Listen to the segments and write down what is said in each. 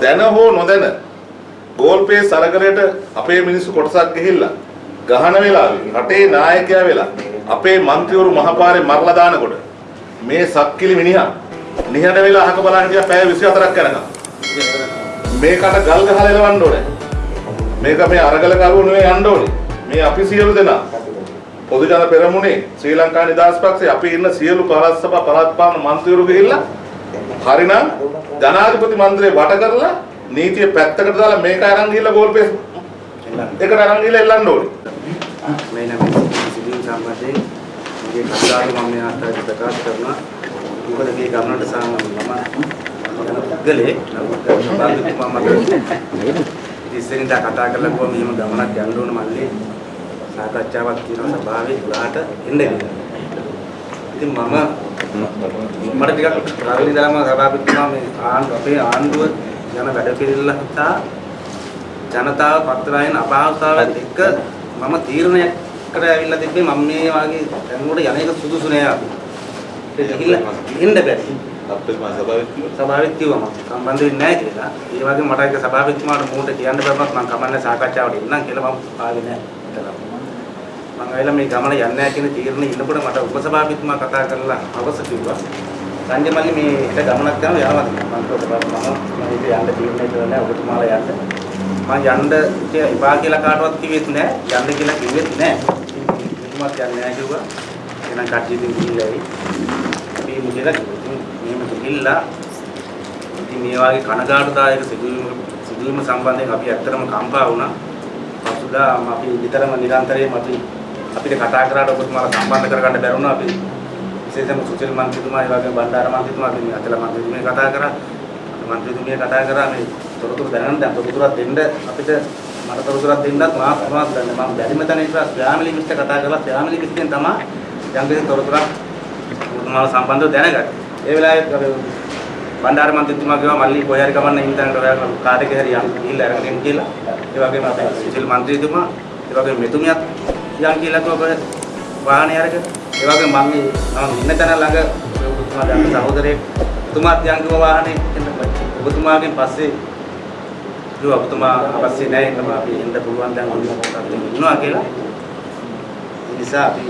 දැන හෝ නොදැන ගෝල්පේ සරකරයට අපේ මිනිස්සු කොටසක් ගිහිල්ලා ගහන වෙලාවේ රටේ නායකයා වෙලා අපේ മന്ത്രിවරු මහපාරේ මරලා දානකොට මේ සක්කිලි මිනිහා නිහඬ වෙලා අහක බලන් ගියා පැය 24ක් යනකම් මේකට ගල් ගහලා එලවන්න ඕනේ. මේක මේ අරගල කරුවෝ නෙවෙයි යන්න ඕනේ. මේ අපි සියලු දෙනා පොදු ජන පෙරමුණේ ශ්‍රී ලංකා නිදහස් පක්ෂයේ අපි ඉන්න සියලු පළාත් සභා පළාත් පාලන മന്ത്രിවරු ගිහිල්ලා හරිනම් ජනාධිපති මන්දිරේ වට කරලා නීතිය පැත්තකට දාලා මේක අරන් ගිහිල්ලා ගෝල් පේස් එකට අරන් ගිහිල්ලා එල්ලන්න ඕනේ. මේ නම් සිදුවීම් සම්බන්ධයෙන් මගේ කතාව මම මේ ආකාරයට ප්‍රකාශ කරනවා. මොකද මේ ගමනට සාමාන්‍යම යන පුද්ගලෙක් නමුත් බාන්දුතුමා ඉස්සරින්දා කතා කරලා කොහොම මෙහෙම ගමනක් යන්න ඕන මල්ලේ සාකච්ඡාවක් තියෙනවා සභාවේ 12ට එන්න කියලා. ඉතින් මම මට ටිකක් රාවිලි දාම සභාපතිතුමා මේ ආණ්ඩුව අපේ ආණ්ඩුව යන වැඩ පිළිවෙල හිතා ජනතාව පත්‍රායන අපහසුතාවත් එක්ක මම තීරණයකට ඇවිල්ලා තිබ්බේ මම මේ වාගේ දැනුමට යන එක සුදුසු නෑ අපි. ඒක ගිහිල්ලා ඉන්න බැරි. අපේ මා සභාවෙත් සභාවෙත් කිව්වා මම සම්බන්ධ වෙන්නේ නැහැ කියලා. ඒ වගේ මට ඒක සභාපතිතුමාට මූට කියන්න බැරුණත් මම කමන්නේ සාකච්ඡාවට එන්නම් කියලා මම ආවේ නැහැ. මම ආවිලා මේ ගමන යන්නේ නැහැ කියන තීරණේ ඉන්නකොට මට උපසභාපතිතුමා කතා කරලා අවශ්‍ය කිව්වා. සංජය මල්ලි මේ එක ගමනක් යනවා යනවාද කියලා. මම කිව්වා මම මම ඉතින් යන්න තීරණය කළා නැහැ ඔබතුමාලා යන්න. මම යන්න ඉපා කියලා කාටවත් කිව්වෙත් නැහැ. යන්න කියලා කිව්වෙත් නැහැ. ඉතින්වත් යන්නේ නැහැ කිව්වා. එහෙනම් කට්ටියකින් ගිහිල්ලා ඇවි. අපි මුදලා මෙහෙම ගිහිල්ලා ඉතින් මේ වගේ කනගාටුදායක සිදුවීම සිදුවීම සම්බන්ධයෙන් අපි ඇත්තටම කම්පා වුණා. පසුදා අපි විතරම නිරන්තරයෙන් අපි අපිට කතා කරාට ඔබතුමාලා සම්බන්ධ කරගන්න බැරුණා අපි විශේෂයෙන්ම සුචිල් මන්ත්‍රීතුමා ඒ වගේම බණ්ඩාර මන්ත්‍රීතුමා අපි අතල මන්ත්‍රීතුමිය කතා කරා. මන්ත්‍රීතුමිය කතා කරා. මේ තොරතුරු දැනගන්න දැන් තොරතුරක් දෙන්න අපිට මට තොරතුරක් දෙන්නත් මා ප්‍රමාද ගන්න මම බැරිම තැන ඉස්සර ෆැමිලි මිස්ටර් කතා කරලා ෆැමිලි මිස්ටරෙන් තමයි යම් කිසි තොරතුරක් ඔබතුමාලා සම්බන්ධව දැනගත්තේ. ඒ වෙලාවේ අපි බණ්ඩාර මන්ත්‍රීතුමා කිව්වා මල්ලි කොහේ හරි කමන්න ඉන්න තැනකට ඔයාලා කාර් එකේ හරි යන්න ගිහිල්ලා අරගෙන එන්න කියලා. ඒ වගේම අපේ සුචිල් මන්ත්‍රීතුමා ඒ වගේම මෙතුමියත් යන් කියලා කිව්වා වාහනේ අරගෙන ඒ වගේම මම මේ මම ඉන්න තැන ළඟ ඔබතුමා දැන් සහෝදරයෙක් තුමාත් යන් කිව්වා වාහනේ එන්න ඔබතුමාගෙන් පස්සේ කිව්වා ඔබතුමා අවශ්‍ය නැහැ එන්නම අපි එන්න පුළුවන් දැන් ඔන්න ඉන්නවා කියලා ඒ නිසා අපි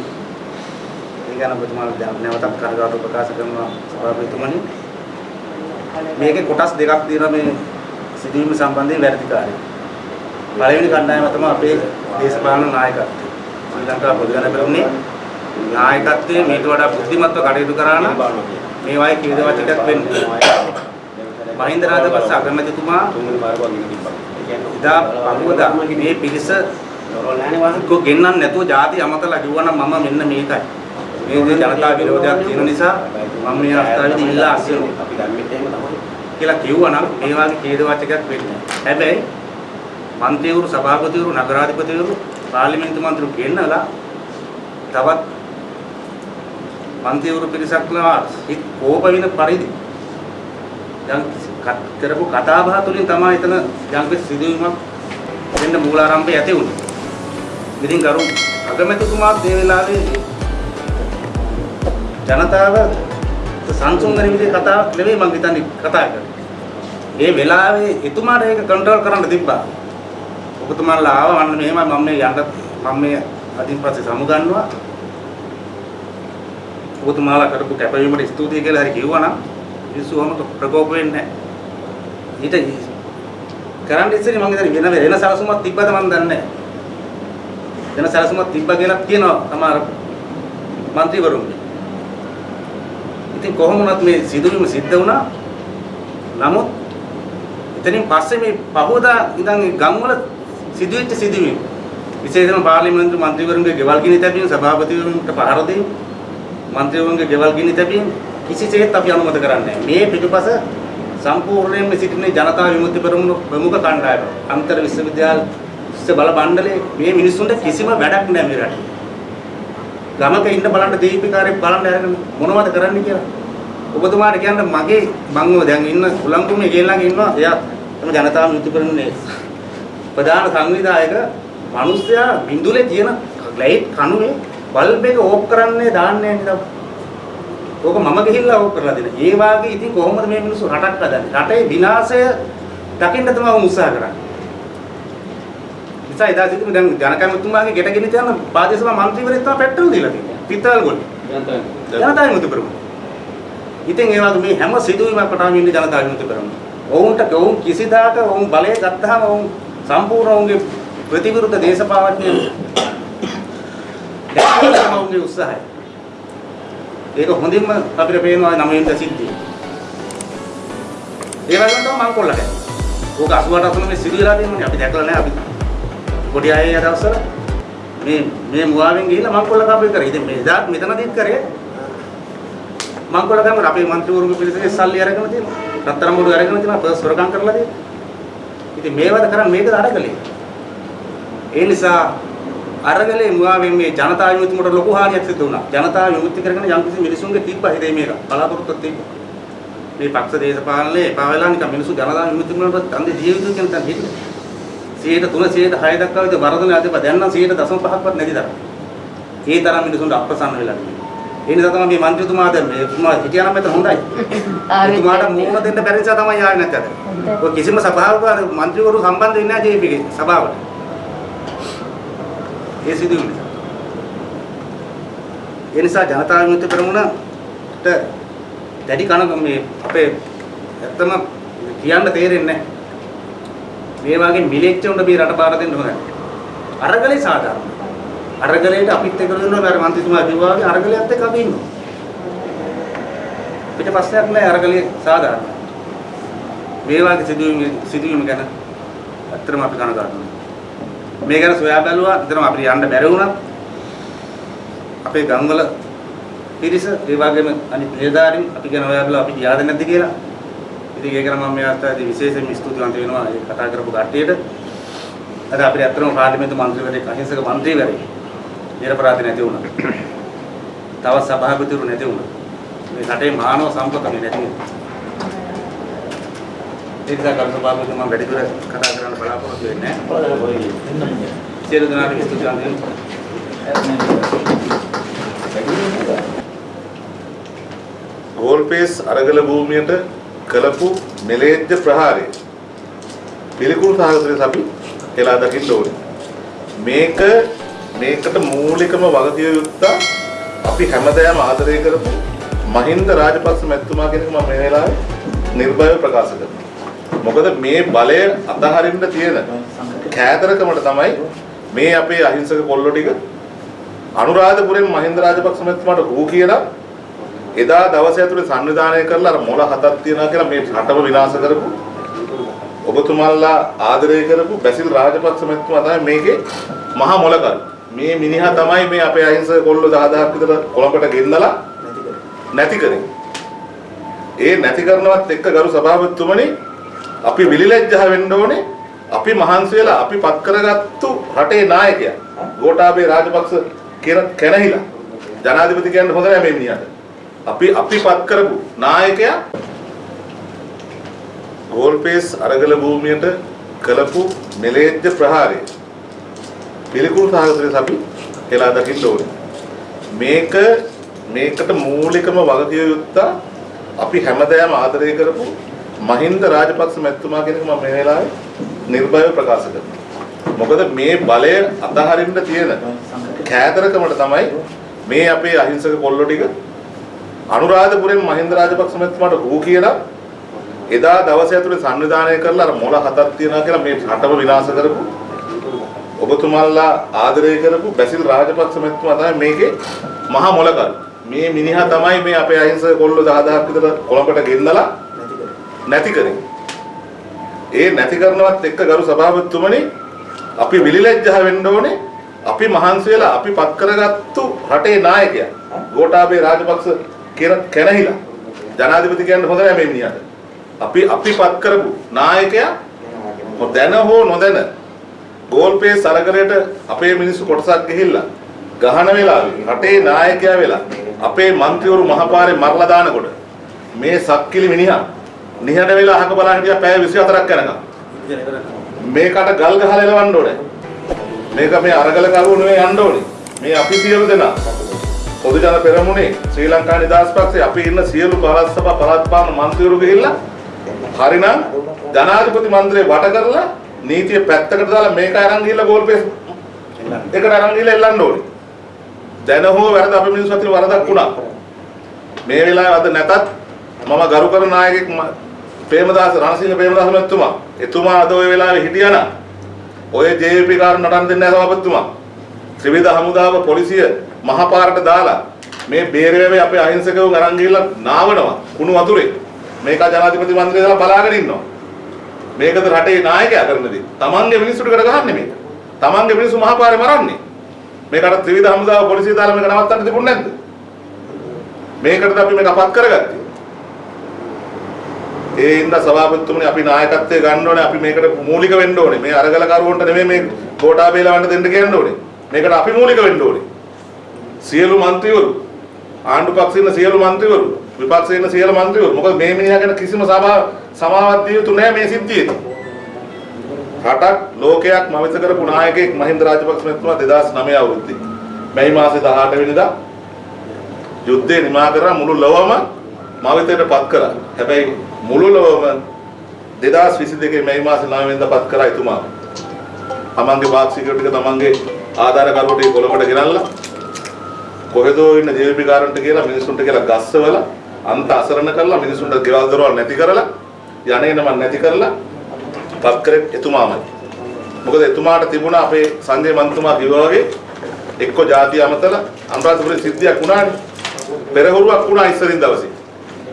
ඒ ගැන ඔබතුමාට දැන් නැවතත් කනගාටු ප්‍රකාශ කරනවා සභාපතිතුමනි මේකේ කොටස් දෙකක් තියෙනවා මේ සිදුවීම සම්බන්ධයෙන් වැරදිකාරී. පළවෙනි කණ්ඩායම තමයි අපේ දේශපාලන නායකත්වය. ශ්‍රී ලංකා පොදු ජන පෙරමුණේ නායකත්වයේ මේට වඩා බුද්ධිමත්ව කටයුතු කරා නම් මේ වගේ කීද වචකයක් වෙන්නේ. මහින්ද රාජපක්ෂ අගමැතිතුමා ඉදා පමුවදා මේ පිරිස කො ගෙන්නන්න නැතුව ಜಾති අමතලා කිව්වනම් මම මෙන්න මේකයි. මේ දේ ජනතා විරෝධයක් තියෙන නිසා මම මේ අවස්ථාවේදී ඉල්ලා අස්වෙනවා. කියලා කිව්වනම් මේ වගේ ඛේද වාචකයක් වෙන්නේ. හැබැයි මන්ත්‍රීවරු සභාපතිවරු නගරාධිපතිවරු පාර්ලිමේන්තු මන්ත්‍රීවරු ගෙන්නලා තවත් මන්ත්‍රීවරු පිරිසක්ලා හිත කෝප වෙන පරිදි දැන් කරපු කතා බහ තුලින් තමයි එතන යම් සිදුවීමක් වෙන්න මූලාරම්භය ඇති වුණේ. ඉතින් ගරු අගමැතිතුමාත් මේ වෙලාවේ ජනතාව සංසුන් වෙන විදිහේ කතාවක් නෙවෙයි මම හිතන්නේ කතා කරන්නේ. මේ වෙලාවේ එතුමාට ඒක කන්ට්‍රෝල් කරන්න තිබ්බා. ඔබතුමාලා ආව අන්න මෙහෙමයි මම මේ යන්න මම මේ අදින් පස්සේ සමුගන්නවා ඔබතුමාලා කරපු කැපවීමට ස්තුතියි කියලා හරි කිව්වනම් මිනිස්සුවම ප්‍රකෝප වෙන්නේ නැහැ. ඊට කරන්න ඉස්සෙල්ලා මම හිතන්නේ වෙන වෙන සරසුමක් තිබ්බද මම දන්නේ නැහැ. වෙන සරසුමක් තිබ්බා කියලා කියනවා සමහර മന്ത്രിවරුන්ගේ ඉතින් කොහොම වුණත් මේ සිදුවීම සිද්ධ වුණා. නමුත් එතනින් පස්සේ මේ පහවදා ඉඳන් ගම්වල සිදුවෙච්ච සිදුවීම් විශේෂයෙන්ම පාර්ලිමේන්තු මන්ත්‍රීවරුන්ගේ ගෙවල් ගිනි තැබීම සභාපතිවරුන්ට පහර දීම මන්ත්‍රීවරුන්ගේ ගෙවල් ගිනි තැබීම කිසිසේත් අපි අනුමත කරන්නේ නැහැ. මේ පිටුපස සම්පූර්ණයෙන්ම සිටින ජනතා විමුක්ති පෙරමුණ ප්‍රමුඛ කණ්ඩායම අන්තර් විශ්වවිද්‍යාල විශ්ව බල මණ්ඩලයේ මේ මිනිස්සුන්ට කිසිම වැඩක් නැහැ මේ රටේ. ගමක ඉන්න බලන්න දීපිකාරයෙක් බලන්න අරගෙන මොනවද කරන්න කියලා. ඔබතුමාට කියන්න මගේ මම දැන් ඉන්න උලංගුමේ ගෙල්ලන් ඉන්නවා එයා තම ජනතාව විමුක්ති පෙරමුණේ ප්‍රධාන සංවිධායක මිනිස්සයා බින්දුලේ තියෙන ලයිට් කණුවේ බල්බ් එක ඕෆ් කරන්නේ දාන්නේ නේද? ඕක මම ගිහිල්ලා ඕෆ් කරලා දෙන. ඒ වාගේ ඉතින් කොහොමද මේ මිනිස්සු රටක් හදන්නේ? රටේ විනාශය දකින්න තමයි උත්සාහ කරන්නේ. නිසා එදා සිටු දැන් ජනකමතුමාගේ ගෙට ගෙන තියන ප්‍රාදේශ සභා මන්ත්‍රීවරයෙක් තමයි පෙට්‍රල් දීලා තියෙන්නේ. පිටතල් ගොල්ල. ජනතා විමුක්ති පෙරමුණ. ඉතින් ඒ වගේ මේ හැම සිදුවීමකටම ඉන්නේ ජනතා විමුක්ති පෙරමුණ. ඔවුන්ට ඔවුන් කිසිදාක ඔවුන් බලය ගත්තාම ඔවුන් සම්පූර්ණ ඔවුන්ගේ ප්‍රතිවිරුද්ධ දේශපාලනයේ දැක්කම ඔවුන්ගේ උත්සාහය. ඒක හොඳින්ම අපිට පේනවා නමින්ද සිද්ධිය. ඒ වගේම තමයි මං කොල්ලට. ඕක 88 අසන මේ සිරියලා තියෙනනේ අපි දැකලා නැහැ අපි. පොඩි අය ඒ දවස්වල මේ මේ මුවාවෙන් ගිහිල්ලා මං කොල්ල කපේ කරේ. ඉතින් මේ එදාත් මෙතනදීත් කරේ මං කොල්ල කමර අපේ മന്ത്രിවරුන්ගේ පිළිසෙක සල්ලි අරගෙන තියෙනවා. රත්තරන් බඩු අරගෙන තියෙනවා. පර්ස් හොරකම් කරලා තියෙනවා. ඉතින් මේවද කරන්නේ මේකද අරගලේ. ඒ නිසා අරගලේ මුවාවෙන් මේ ජනතා විමුක්තියට ලොකු හානියක් සිදු වුණා. ජනතා විමුක්ති කරගෙන යම්කිසි මිනිසුන්ගේ තිබ්බ හිතේ මේක බලාපොරොත්තුවක් තිබ්බා. මේ පක්ෂ දේශපාලනේ එපා වෙලා නිකන් මිනිස්සු ජනතා විමුක්ති වලට තන්දේ ජීවිතය කියන තැන හිටියේ. 103 106 දක්වා විතර වරදන අධිප දැන් නම් 0.5ක්වත් නැති තරම්. ඒ තරම් මිනිසුන්ට අප්‍රසන්න වෙලා තියෙනවා. ඒ නිසා තමයි මේ മന്ത്രിතුමා දැන් මේ තුමා හිටියා නම් මෙතන හොඳයි. තුමාට මූණ දෙන්න බැරි නිසා තමයි ආවේ නැත්තේ. ඔය කිසිම සභාවක മന്ത്രിවරු සම්බන්ධ වෙන්නේ නැහැ ජේපීගේ සභාවට. ඒ සිදුවීම නිසා. ඒ නිසා ජනතා විමුක්ති පෙරමුණට දැඩි කන මේ අපේ ඇත්තම කියන්න තේරෙන්නේ නැහැ. මේ වගේ මිලෙච්ච උන්ට මේ රට බාර දෙන්න හොඳයි. අරගලේ සාධාරණ අරගලේට අපිත් එක්ක ඉන්නවා අර මන්ත්‍රීතුමා කිව්වා වගේ අරගලයත් එක්ක අපි ඉන්නවා. පිට ප්‍රශ්නයක් නැහැ අරගලේ සාධාරණ. මේ වගේ සිදුවීම් සිදුවීම් ගැන ඇත්තටම අපි කනගාටුයි. මේ ගැන සොයා බැලුවා ඇත්තටම අපිට යන්න බැරි වුණා. අපේ ගම්වල පිරිස ඒ වගේම අනිත් නිලධාරීන් අපි ගැන හොයා බැලුවා අපි ගියාද නැද්ද කියලා. ඉතින් ඒක නම් මම මේ අවස්ථාවේදී විශේෂයෙන්ම ස්තුතිවන්ත වෙනවා ඒ කතා කරපු කට්ටියට. අද අපිට අත්‍තරම පාර්ලිමේන්තු මන්ත්‍රීවරයෙක් අහිංසක මන්ත්‍රීවරයෙක් නිරපරාධ නැති වුණා. තව සභාපතිවරු නැති වුණා. මේ රටේ මානව සම්පත මේ නැති වුණා. ඒ නිසා කරු සභාපති මම වැඩිදුර කතා කරන්න බලාපොරොත්තු වෙන්නේ නැහැ. සියලු දෙනාට ස්තුතිවන්ත වෙනවා. ගෝල්පේස් අරගල භූමියට කළපු මෙලේජ්ජ ප්‍රහාරය පිළිකුල් සහගත ලෙස අපි හෙලා දකින්න ඕනේ. මේක මේකට මූලිකම වගකිය යුත්තා අපි හැමදාම ආදරය කරපු මහින්ද රාජපක්ෂ මැතිතුමා කෙනෙක් මම මේ වෙලාවේ නිර්භයව ප්‍රකාශ කරනවා. මොකද මේ බලය අතහරින්න තියෙන කෑදරකමට තමයි මේ අපේ අහිංසක කොල්ලෝ ටික අනුරාධපුරෙන් මහින්ද රාජපක්ෂ මැතිතුමාට හූ කියලා එදා දවසේ ඇතුලේ සංවිධානය කරලා අර මොළ හතක් තියනවා කියලා මේ රටම විනාශ කරපු ඔබතුමාලා ආදරය කරපු බැසිල් රාජපක්ෂ මැතිතුමා තමයි මේකේ මහා මොලකරු. මේ මිනිහා තමයි මේ අපේ අහිංසක කොල්ලෝ 10000ක් විතර කොළඹට ගෙන්නලා නැති කරේ. ඒ නැති කරනවත් එක්ක ගරු සභාපතිතුමනි අපි විලිලැජ්ජහ වෙන්න ඕනේ. අපි මහන්සි වෙලා අපි පත් කරගත්තු රටේ නායකයා ගෝඨාභය රාජපක්ෂ කියන කැනහිලා ජනාධිපති කියන්න හොඳ නෑ මේ මිනිහට. අපි අපි පත් කරපු නායකයා ගෝල්පේස් අරගල භූමියට කළපු මෙලේජ්ජ ප්‍රහාරය පිළිකුල් සහගත ලෙස අපි හෙලා දකින්න ඕනේ. මේක මේකට මූලිකම වගකිය යුත්තා අපි හැමදාම ආදරය කරපු මහින්ද රාජපක්ෂ මැතිතුමා කෙනෙක් මම මේ වෙලාවේ නිර්භයව ප්‍රකාශ කරනවා. මොකද මේ බලය අතහරින්න තියෙන කෑදරකමට තමයි මේ අපේ අහිංසක කොල්ලෝ ටික අනුරාධපුරෙන් මහින්ද රාජපක්ෂ මැතිතුමාට හූ කියලා එදා දවසේ ඇතුලේ සංවිධානය කරලා අර මොළ හතක් තියනවා කියලා මේ රටම විනාශ කරපු ඔබතුමාලා ආදරය කරපු බැසිල් රාජපක්ෂ මැතිතුමා තමයි මේකේ මහා මොලකරු. මේ මිනිහා තමයි මේ අපේ අහිංසක කොල්ලෝ 10000ක් විතර කොළඹට ගෙන්නලා නැති කරේ. ඒ නැති කරනවත් එක්ක ගරු සභාපතිතුමනි අපි විලිලැජ්ජහ වෙන්න ඕනේ. අපි මහන්සි වෙලා අපි පත් කරගත්තු රටේ නායකයා ගෝඨාභය රාජපක්ෂ කැනහිලා ජනාධිපති කියන්න හොඳ නෑ මේ මිනිහට. අපි අපි පත් කරපු නායකයා දැන හෝ නොදැන ගෝල් පේ සරගලයට අපේ මිනිස්සු කොටසක් ගිහිල්ලා ගහන වෙලාවේ රටේ නායකයා වෙලා අපේ മന്ത്രിවරු මහපාරේ මරලා දානකොට මේ සක්කිලි මිනිහා නිහඬ වෙලා අහක බලන් හිටියා පැය 24ක් කරනවා මේකට ගල් ගහලා එලවන්න ඕනේ. මේක මේ අරගල කරුවෝ නෙවෙයි යන්න ඕනේ. මේ අපි සියලු දෙනා පොදු ජන පෙරමුණේ ශ්‍රී ලංකා නිදහස් පක්ෂයේ අපි ඉන්න සියලු පළාත් සභා පළාත් පාලන මන්ත්‍රීවරු ගිහිල්ලා හරිනම් ජනාධිපති මන්ත්‍රේ වට කරලා නීතිය පැත්තකට දාලා මේක අරන් ගිහලා ගෝල් පේස් එකට අරන් ගිහලා එල්ලන්න ඕනේ. දැන හෝ වැරද අපේ මිනිස්සු අතර වරදක් වුණා. මේ වෙලාවේ අද නැතත් මම ගරු කරන නායකෙක් ප්‍රේමදාස රණසිංහ ප්‍රේමදාස මහත්මයා එතුමා අද ওই වෙලාවේ හිටියානම් ඔය ජේපී කාරණ නටන්න දෙන්නේ නැහැ සභාපතිතුමා. ත්‍රිවිධ හමුදාව පොලිසිය මහපාරට දාලා මේ බේරේවේ අපේ අහිංසකවුන් අරන් ගිහිල්ලා නාවනවා කුණු වතුරේ. මේක ජනාධිපති මන්ත්‍රී දාලා බලාගෙන ඉන්නවා. මේකද රටේ නායකයා කරන දේ. තමන්ගේ මිනිස්සුන්ට කරගහන්නේ මේක. තමන්ගේ මිනිස්සු මහපාරේ මරන්නේ. මේකට ත්‍රිවිධ හමුදාව පොලිසිය දාලා මේක නවත්තන්න තිබුණේ නැද්ද? මේකටද අපි මේක අපත් කරගත්තේ. ඒ ඉඳ සභාපතිතුමනි අපි නායකත්වය ගන්න ඕනේ. අපි මේකට මූලික වෙන්න ඕනේ. මේ අරගල කරුවන්ට නෙමෙයි මේ කෝටාබේ ලවන්න දෙන්න කියන්න ඕනේ. මේකට අපි මූලික වෙන්න ඕනේ. සියලු മന്ത്രിවරු ආණ්ඩු පක්ෂේ ඉන්න සියලු മന്ത്രിවරු විපක්ෂයේ ඉන්න සියලු മന്ത്രിවරු මොකද මේ මිනිහා ගැන කිසිම සමාවක් දිය යුතු නැහැ මේ සිද්ධියේ. රටක් ලෝකයක් මවිත කරපු නායකයෙක් මහින්ද රාජපක්ෂ මැතිතුමා 2009 අවුරුද්දේ මේ මාසේ 18 වෙනිදා යුද්ධේ නිමා කරලා මුළු ලොවම මවිතයට පත් කළා. හැබැයි මුළු ලොවම 2022 මේ මාසේ 9 වෙනිදා පත් කරා එතුමා. තමන්ගේ පාක්ෂිකයෝ ටික තමන්ගේ ආධාර කරුවෝ ටික කොළඹට ගෙනල්ලා කොහෙදෝ ඉන්න ජීවිකාරන්ට කියලා මිනිස්සුන්ට කියලා ගස්සවලා අන්ත අසරණ කරලා මිනිසුන්ට ගෙවල් දොරවල් නැති කරලා යන්නේ නම නැති කරලා පත් කරේ එතුමාමයි. මොකද එතුමාට තිබුණා අපේ සංජය මන්තුමා කිව්වා වගේ එක්ක ಜಾති අමතලා අනුරාධපුරේ සිද්ධියක් වුණානේ. පෙරහුරුවක් වුණා ඉස්සරින් දවසේ.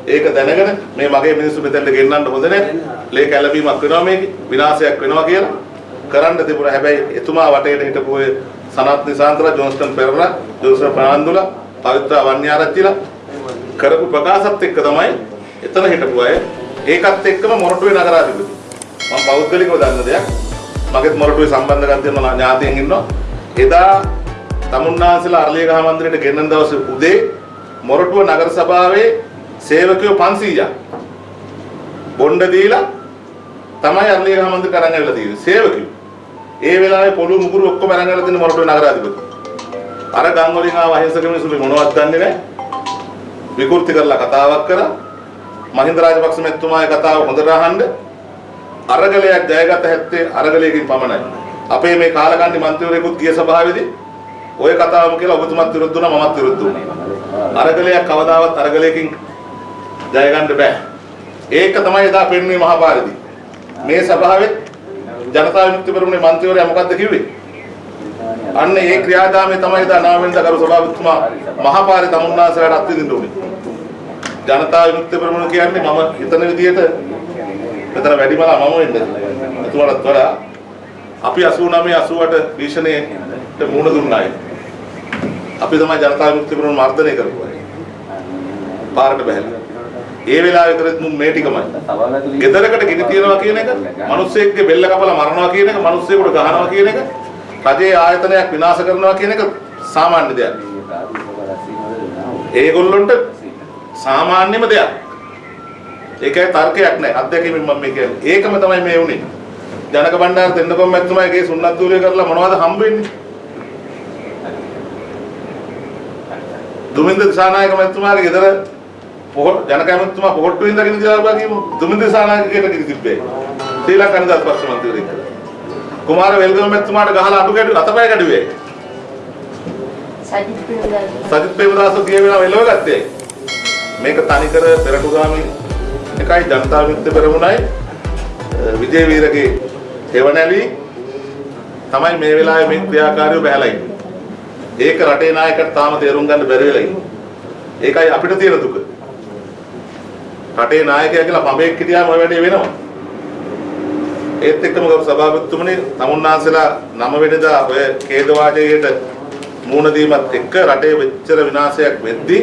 ඒක දැනගෙන මේ මගේ මිනිස්සු මෙතෙන්ට ගෙන්නන්න හොඳ නැහැ. ලේ කැළඹීමක් වෙනවා මේකේ. විනාශයක් වෙනවා කියලා කරන්න තිබුණා. හැබැයි එතුමා වටේට හිටපු ඔය සනත් නිසාන්තලා ජොන්ස්ටන් පෙරේරා, ජොන්සන් ප්‍රනාන්දුලා, පවිත්‍ර වන්‍යාරච්චිලා කරපු ප්‍රකාශත් එක්ක තමයි එතන හිටපු අය ඒකත් එක්කම මොරටුවේ නගරාධිපති. මම පෞද්ගලිකව දන්න දෙයක්. මගෙත් මොරටුවේ සම්බන්ධකම් තියෙන ඥාතියන් ඉන්නවා. එදා තමුන්නාන්සලා අරලියගහ මන්දිරයට ගෙන්නන දවසේ උදේ මොරටුව නගර සභාවේ සේවකයෝ 500ක් බොණ්ඩ දීලා තමයි අරලියගහ මන්දිරට අරන් ඇවිල්ලා තියෙන්නේ සේවකයෝ. ඒ වෙලාවේ පොළු මුගුරු ඔක්කොම අරන් ඇවිල්ලා තියෙන මොරටුවේ නගරාධිපති. අර ගම් වලින් ආව අහිංසක මිනිස්සු මොනවත් දන්නේ නැහැ. විකෘති කරලා කතාවක් කරා. මහින්ද රාජපක්ෂ මැතිතුමාගේ කතාව හොඳට අහන්න. අරගලයක් ජයගත හැත්තේ අරගලයකින් පමණයි. අපේ මේ කාලකන්ණි මන්ත්‍රීවරයෙකුත් ගිය සභාවේදී ওই කතාවම කියලා ඔබතුමත් විරුද්ධ වුණා මමත් විරුද්ධ වුණා. අරගලයක් කවදාවත් අරගලයකින් ජය ගන්න බෑ. ඒක තමයි එදා පෙන්වන්නේ මහපාරදී. මේ සභාවේ ජනතා විමුක්ති පෙරමුණේ මන්ත්‍රීවරයා මොකද්ද කිව්වේ? අන්න ඒ ක්‍රියාදාමයේ තමයි එදා නාමෙන්ද කරු සභාපතිතුමා මහපාරේ තමුන්නාසලට අත්විඳින්න උනේ. ජනතා විමුක්ති පෙරමුණ කියන්නේ මම හිතන විදිහට මෙතන වැඩිමලා මම වෙන්නේ. එතුමාටත් වඩා අපි 89 88 භීෂණයට මුහුණ දුන්නායි. අපි තමයි ජනතා විමුක්ති පෙරමුණ මර්ධනය කරපුවා. පාරට බහැලා. ඒ වෙලාවේ කරත් මුන් මේ ටිකමයි. ගෙදරකට ගිනි තියනවා කියන එක, මිනිස්සෙක්ගේ බෙල්ල කපලා මරනවා කියන එක, මිනිස්සෙකුට ගහනවා කියන එක, රජයේ ආයතනයක් විනාශ කරනවා කියන එක සාමාන්‍ය දෙයක්. ඒගොල්ලොන්ට සාමාන්‍යම දෙයක්. ඒකයි තර්කයක් නැහැ. අත්දැකීමෙන් මම මේ කියන්නේ. ඒකම තමයි මේ වුනේ. ජනක බණ්ඩාර දෙන්නකොම් මැතිතුමාගේ සුන්නත් දූලය කරලා මොනවද හම්බ වෙන්නේ? දුමින්ද දිසානායක මැතිතුමාගේ ගෙදර පොහොට ජනක මැතිතුමා පොහොට්ටු ඉඳගෙන ඉඳලා කියමු. දුමින්ද දිසානායකගේ ගෙදර තිබ්බේ. ශ්‍රී ලංකා නිදහස් පක්ෂ මන්ත්‍රීවරයෙක්. කුමාර වෙල්ගම මැතිතුමාට ගහලා අටු කැඩු අතපය කැඩුවේ. සජිත් ප්‍රේමදාස සජිත් ප්‍රේමදාස ගිය වෙලාව එළව ගත්තේ. මේක තනිකර පෙරටුගාමී එකයි ජනතා විමුක්ති පෙරමුණයි විජේ වීරගේ හේවණැලි තමයි මේ වෙලාවේ මේ ක්‍රියාකාරීව බහැලා ඉන්නේ. ඒක රටේ නායකයට තාම තේරුම් ගන්න බැරි වෙලා ඉන්නේ. ඒකයි අපිට තියෙන දුක. රටේ නායකයා කියලා පඹෙක් හිටියාම ඔය වැඩේ වෙනවා. ඒත් එක්කම ගරු සභාපතිතුමනි තමුන්නාන්සලා නම වෙනදා ඔය ඛේද වාචකයට මූණ දීමත් එක්ක රටේ වෙච්චර විනාශයක් වෙද්දී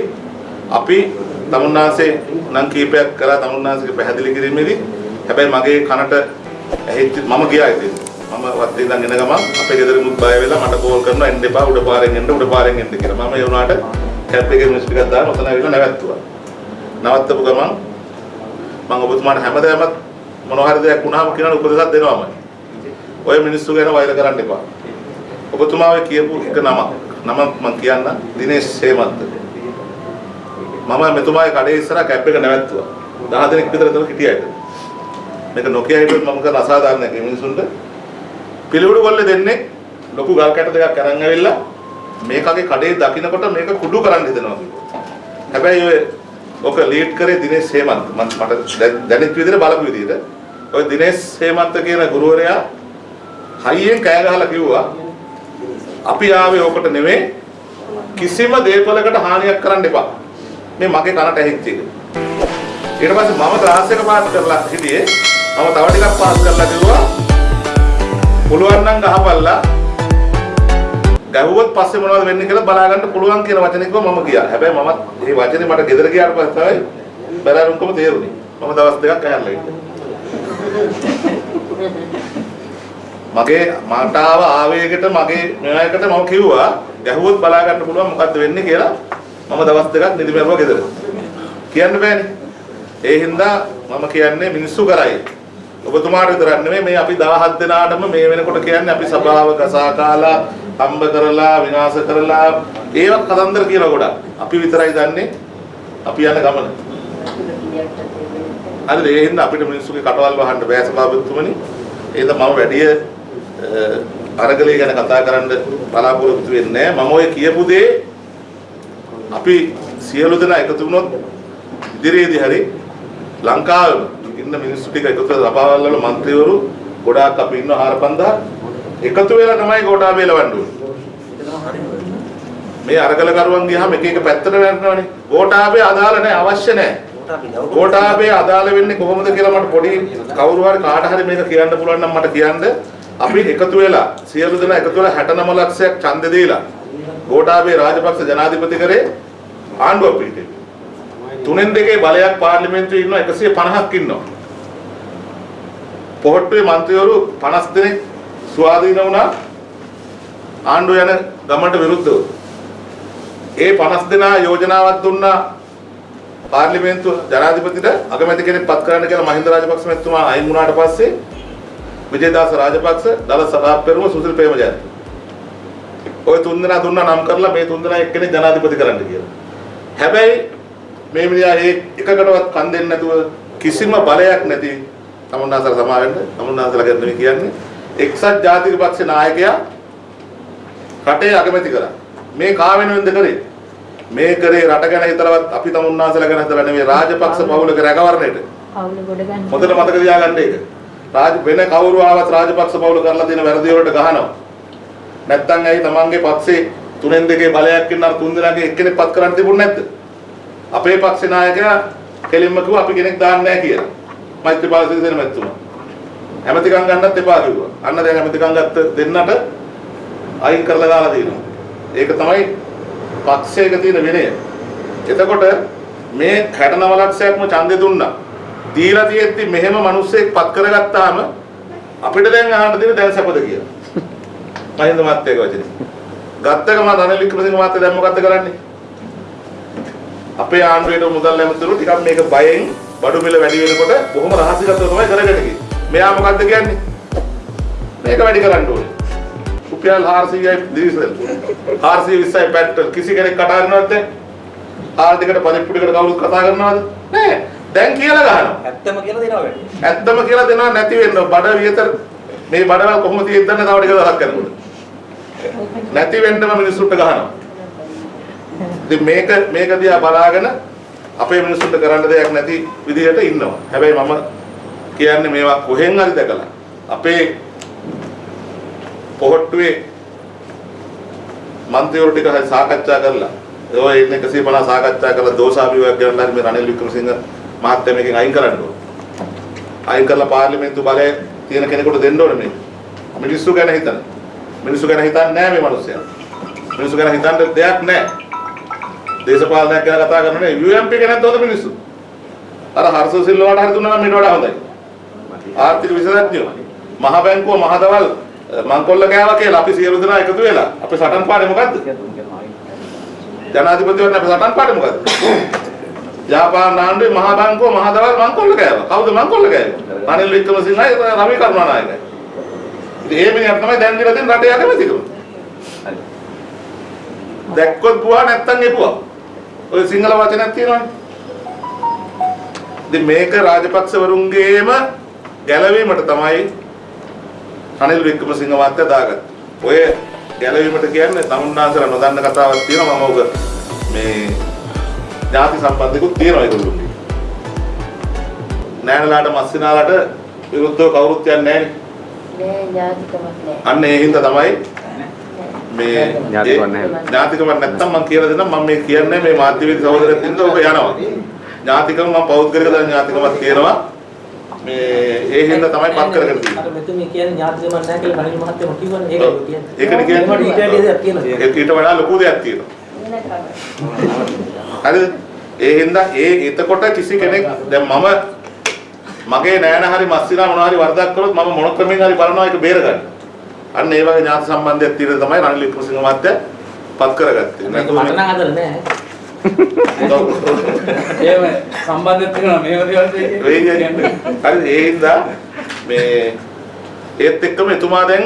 අපි තමුන්නාන්සේ නම් කීපයක් කරා තමුන්නාන්සේගේ පැහැදිලි කිරීමේදී. හැබැයි මගේ කනට ඇහිච්ච මම ගියා ඉතින්. මම වත්තේ ඉඳන් එන ගමන් අපේ ගෙදරිමුත් බය වෙලා මට කෝල් කරනවා එන්න එපා උඩ පාරෙන් එන්න උඩ පාරෙන් එන්න කියලා. මම ඒ වුණාට කැප් එකේ මිනිස් ටිකක් දාලා ඔතන ඇවිල්ලා නැවැත්තුවා. නවත්තපු ගමන් මම ඔබතුමාට හැමදාමත් මොනවා හරි දෙයක් වුණාම කියන උපදෙසක් දෙනවාමයි ඔය මිනිස්සු ගැන වෛර කරන්න එපා. ඔබතුමා ඔය කියපු එක නමක්. නම මම කියන්න. දිනේෂ් සේමන්ත මම මෙතුමාගේ කඩේ ඉස්සරහා කැප් එක නැවැත්තුවා. 10 දෙනෙක් විතර එතන හිටියා ඒක. මේක නොකිය හිටියොත් මම කරන අසාධාරණයක් මේ මිනිසුන්ට. පිළිවුඩු කොල්ල දෙන්නේ ලොකු ගල් කැට දෙකක් අරන් ඇවිල්ලා මේකගේ කඩේ දකින්නකොට මේක කුඩු කරන්න හිතනවා කිව්වා. හැබැයි ඔය ඔක ලීඩ් කරේ දිනේෂ් හේමන්ත. මම මට දැ- දැනෙච්ච විදිහට බලපු විදිහට. ඔය දිනේෂ් හේමන්ත කියන ගුරුවරයා හයියෙන් කෑ ගහලා කිව්වා අපි ආවේ ඕකට නෙමෙයි කිසිම දේපලකට හානියක් කරන්න එපා. මේ මගේ කනට ඇහිච්ච එක. ඊට පස්සේ මම ක්ලාස් එක පාස් කරලා හිටියේ. මම තව ටිකක් පාස් කරලා කිව්වා පුළුවන් නම් ගහපල්ලා. ගැහුවොත් පස්සේ මොනවද වෙන්නේ කියලා බලා ගන්න පුළුවන් කියන වචනේ කිව්වා මම ගියා. හැබැයි මමත් මේ වචනේ මට ගෙදර ගියාට පස්සේ තමයි බැලරුම්කම තේරුනේ. මම දවස් දෙකක් ඇහැරලා ඉන්නේ. මගේ මට ආව ආවේගයට මගේ මෙයායකට මම කිව්වා ගැහුවොත් බලා ගන්න පුළුවන් මොකද්ද වෙන්නේ කියලා මම දවස් දෙකක් නිදි මරුවා ගෙදර. කියන්න බෑනේ. ඒ හින්දා මම කියන්නේ මිනිස්සු කරයි. ඔබතුමාට විතරක් නෙමෙයි මේ අපි 17 දෙනාටම මේ වෙනකොට කියන්නේ අපි සභාව කසා කාලා හම්බ කරලා විනාශ කරලා ඒවත් කතන්දර කියලා ගොඩක්. අපි විතරයි දන්නේ අපි යන ගමන. හරිද ඒ හින්දා අපිට මිනිස්සුගේ කටවල් වහන්න බෑ සභාපතිතුමනි. ඒද මම වැඩි අරගලේ ගැන කතා කරන්න බලාපොරොත්තු වෙන්නේ මම ඔය කියපු දේ අපි සියලු දෙනා එකතු වුණොත් ඉදිරියේදී හරි ලංකාවේ ඉන්න මිනිස්සු ටික එකතු කරලා සභාවල් වල മന്ത്രിවරු ගොඩාක් අපි ඉන්න 4000 එකතු වෙලා තමයි ගෝඨාභය ලවන්න මේ අරගලකරුවන් ගියාම එක එක පැත්තට වැටෙනවනේ. ගෝඨාභය අදාළ නැහැ අවශ්‍ය නැහැ කෝටාබේ අදාළ වෙන්නේ කොහොමද කියලා මට පොඩි කවුරු හරි කාට හරි මේක කියන්න පුළුවන් නම් මට කියන්න අපි එකතු වෙලා සියලු දෙනා එකතු වෙලා 69 ලක්ෂයක් ඡන්ද දීලා කෝටාබේ රාජපක්ෂ ජනාධිපති කරේ ආණ්ඩුව පිළිතේ තුනෙන් දෙකේ බලයක් පාර්ලිමේන්තුවේ ඉන්නවා 150ක් ඉන්නවා. පොහොට්ටුවේ മന്ത്രിවරු 50 දෙනෙක් ස්වාධීන වුණා ආණ්ඩුව යන ගමන්ට විරුද්ධව. ඒ 50 දෙනා යෝජනාවක් දුන්නා පාර්ලිමේන්තුව ජනාධිපතිට අගමැති කෙනෙක් පත් කරන්න කියලා මහින්ද රාජපක්ෂ මැතිතුමා අයින් වුණාට පස්සේ විජේදාස රාජපක්ෂ දල සභා පෙරමුණ සුසිල් ප්‍රේමජයන්ත. ওই තුන් දෙනා දුන්නා නම් කරලා මේ තුන් දෙනා එක්කෙනෙක් ජනාධිපති කරන්න කියලා. හැබැයි මේ මිනිහා ඒ එකකටවත් කන් දෙන්නේ නැතුව කිසිම බලයක් නැති තමුන්නාසල සමාවෙන්න තමුන්නාසල ගැන නෙමෙයි කියන්නේ එක්සත් ජාතික පක්ෂ නායකයා රටේ අගමැති කරා. මේ කා වෙනුවෙන්ද කරේ? මේ කරේ රට ගැන හිතලවත් අපි තමුන්නාසල ගැන හිතලා නෙමෙයි රාජපක්ෂ පවුලක රැකවරණයට. පවුල ගොඩ ගන්න. හොඳට මතක තියාගන්න ඒක. රාජ වෙන කවුරු ආවත් රාජපක්ෂ පවුල කරලා දෙන වැරදි වලට ගහනවා. නැත්තම් ඇයි තමන්ගේ පක්ෂේ තුනෙන් දෙකේ බලයක් ඉන්න අර තුන් දෙනාගේ එක්කෙනෙක් පත් කරන්න තිබුණ නැද්ද? අපේ පක්ෂ නායකයා කෙලින්ම කිව්වා අපි කෙනෙක් දාන්නේ නැහැ කියලා. මෛත්‍රීපාල සිරිසේන මැතිතුමා. ඇමතිකම් ගන්නත් එපා කිව්වා. අන්න දැන් ඇමතිකම් ගත්ත දෙන්නට අයින් කරලා දාලා තියෙනවා. ඒක තමයි පක්ෂයක තියෙන විනය. එතකොට මේ 69 ලක්ෂයක්ම ඡන්දෙ දුන්නා. දීලා තියෙද්දි මෙහෙම මිනිස්සෙක් පත් කරගත්තාම අපිට දැන් අහන්න දෙන දැන් සැපද කියලා. මහින්ද මහත්තයාගේ වචනේ. ගත්තකම රනිල් වික්‍රමසිංහ මහත්තයා දැන් මොකද්ද කරන්නේ? අපේ ආණ්ඩුවේ මුදල් නැමතුරු ටිකක් මේක බයෙන් බඩු මිල වැඩි වෙනකොට බොහොම රහසිගතව තමයි කරගෙන ගියේ. මෙයා මොකද්ද කියන්නේ? මේක වැඩි කරන්න ඕනේ. රුපියල් 400යි ඩීසල්. 420යි පෙට්‍රල් කිසි කෙනෙක් කතා කරනවද දැන්? ආර්ථිකට පරිප්පුඩිකට කවුරුත් කතා කරනවද? නෑ. දැන් කියලා ගහනවා. ඇත්තම කියලා දෙනවා වැඩි. ඇත්තම කියලා දෙනවා නැති වෙන්න බඩ විතර මේ බඩවල් කොහොමද තියෙද්දන්නේ තව ටික දවසක් යනකොට. නැති වෙන්නම මිනිස්සුන්ට ගහනවා. ඉතින් මේක මේක දිහා බලාගෙන අපේ මිනිස්සුන්ට කරන්න දෙයක් නැති විදිහට ඉන්නවා. හැබැයි මම කියන්නේ මේවා කොහෙන් හරි දැකලා අපේ පොහොට්ටුවේ මන්ත්‍රීවරු ටික හරි සාකච්ඡා කරලා ඔය ඉන්න 150 සාකච්ඡා කරලා දෝෂාභියෝගයක් ගන්න හරි මේ රනිල් වික්‍රමසිංහ මහත්තයා මේකෙන් අයින් කරන්න ඕන. අයින් කරලා පාර්ලිමේන්තු බලය තියෙන කෙනෙකුට දෙන්න ඕනේ මේ. මිනිස්සු ගැන හිතන. මිනිස්සු ගැන හිතන්නේ නැහැ මේ මිනිස්සයා. මිනිස්සු ගැන හිතන්න දෙයක් නැහැ. දේශපාලනයක් ගැන කතා කරනනේ UMP ගැනත් හොඳ මිනිස්සු. අර හර්ෂ සිල්වාට හරි දුන්නා නම් මීට වඩා හොඳයි. ආර්ථික විශේෂඥයෝ. මහ බැංකුව මහදවල් මංකොල්ල ගෑවා කියලා අපි සියලු දෙනා එකතු වෙලා අපේ සටන් පාඩේ මොකද්ද? ජනාධිපතිවරණ අපේ සටන් පාඩේ මොකද්ද? ජාපාන ආණ්ඩුවේ මහ බැංකුව මහදවල් මංකොල්ල ගෑවා. කවුද මංකොල්ල ගෑවේ? රනිල් වික්‍රමසිංහයි රවි කරුණානායකයි. ඉතින් ඒ මිනිහා තමයි දැන් දිලා දෙන රටේ අගමැතිකම. දැක්කොත් පුවා නැත්තම් එපුවා. ඔය සිංහල වචනයක් තියෙනවනේ. ඉතින් මේක රාජපක්ෂවරුන්ගේම ගැලවීමට තමයි රනිල් වික්‍රමසිංහ මහත්තයා දාගත්තේ. ඔය ගැලවීමට කියන්නේ තමුන්නාන්සලා නොදන්න කතාවක් තියෙනවා මම ඔක මේ ඥාති සම්බන්ධිකුත් තියෙනවා ඒගොල්ලෝගේ. නෑනලාට මස්සිනාලාට විරුද්ධව කවුරුත් යන්නේ නැහැ. නෑ ඥාතිකමක් නෑ. අන්න ඒ හින්දා තමයි මේ. ඥාතිකමක් නැත්තම් මම කියලා දෙන්නම් මම මේ කියන්නේ මේ මාධ්‍යවේදී සහෝදරයෙක් ඉඳලා ඔබ යනවා. ඥාතිකම මම පෞද්ගලික ඥාතිකමක් කියනවා. මේ ඒ හින්දා තමයි පත් කරගෙන තියෙන්නේ. අර මෙතුමිය කියන්නේ ඥාතිකමක් නැහැ කියලා රනිල් මහත්තයම කිව්වනේ. ඒකයි කියන්නේ. ඒකනේ කියන්නේ. ඊට වැඩි. ඒක ඊට වඩා ලොකු දෙයක් තියෙනවා. හරිද? ඒ හින්දා ඒ එතකොට කිසි කෙනෙක් දැන් මම මගේ නෑන හරි මස්සිනා මොනවා හරි වරදක් කළොත් මම මොන ක්‍රමෙන් හරි බලනවා ඒක බේරගන්න. අන්න ඒ වගේ ඥාති සම්බන්ධයක් තියෙන තමයි රනිල් වික්‍රමසිංහ මහත්තයා පත් කරගත්තේ. මට නම් අදලා නෑ. ඒව සම්බන්ධයක් තියෙනවා මේව දේවල් දෙකේ. හරි ඒ හින්දා මේ ඒත් එක්කම එතුමා දැන්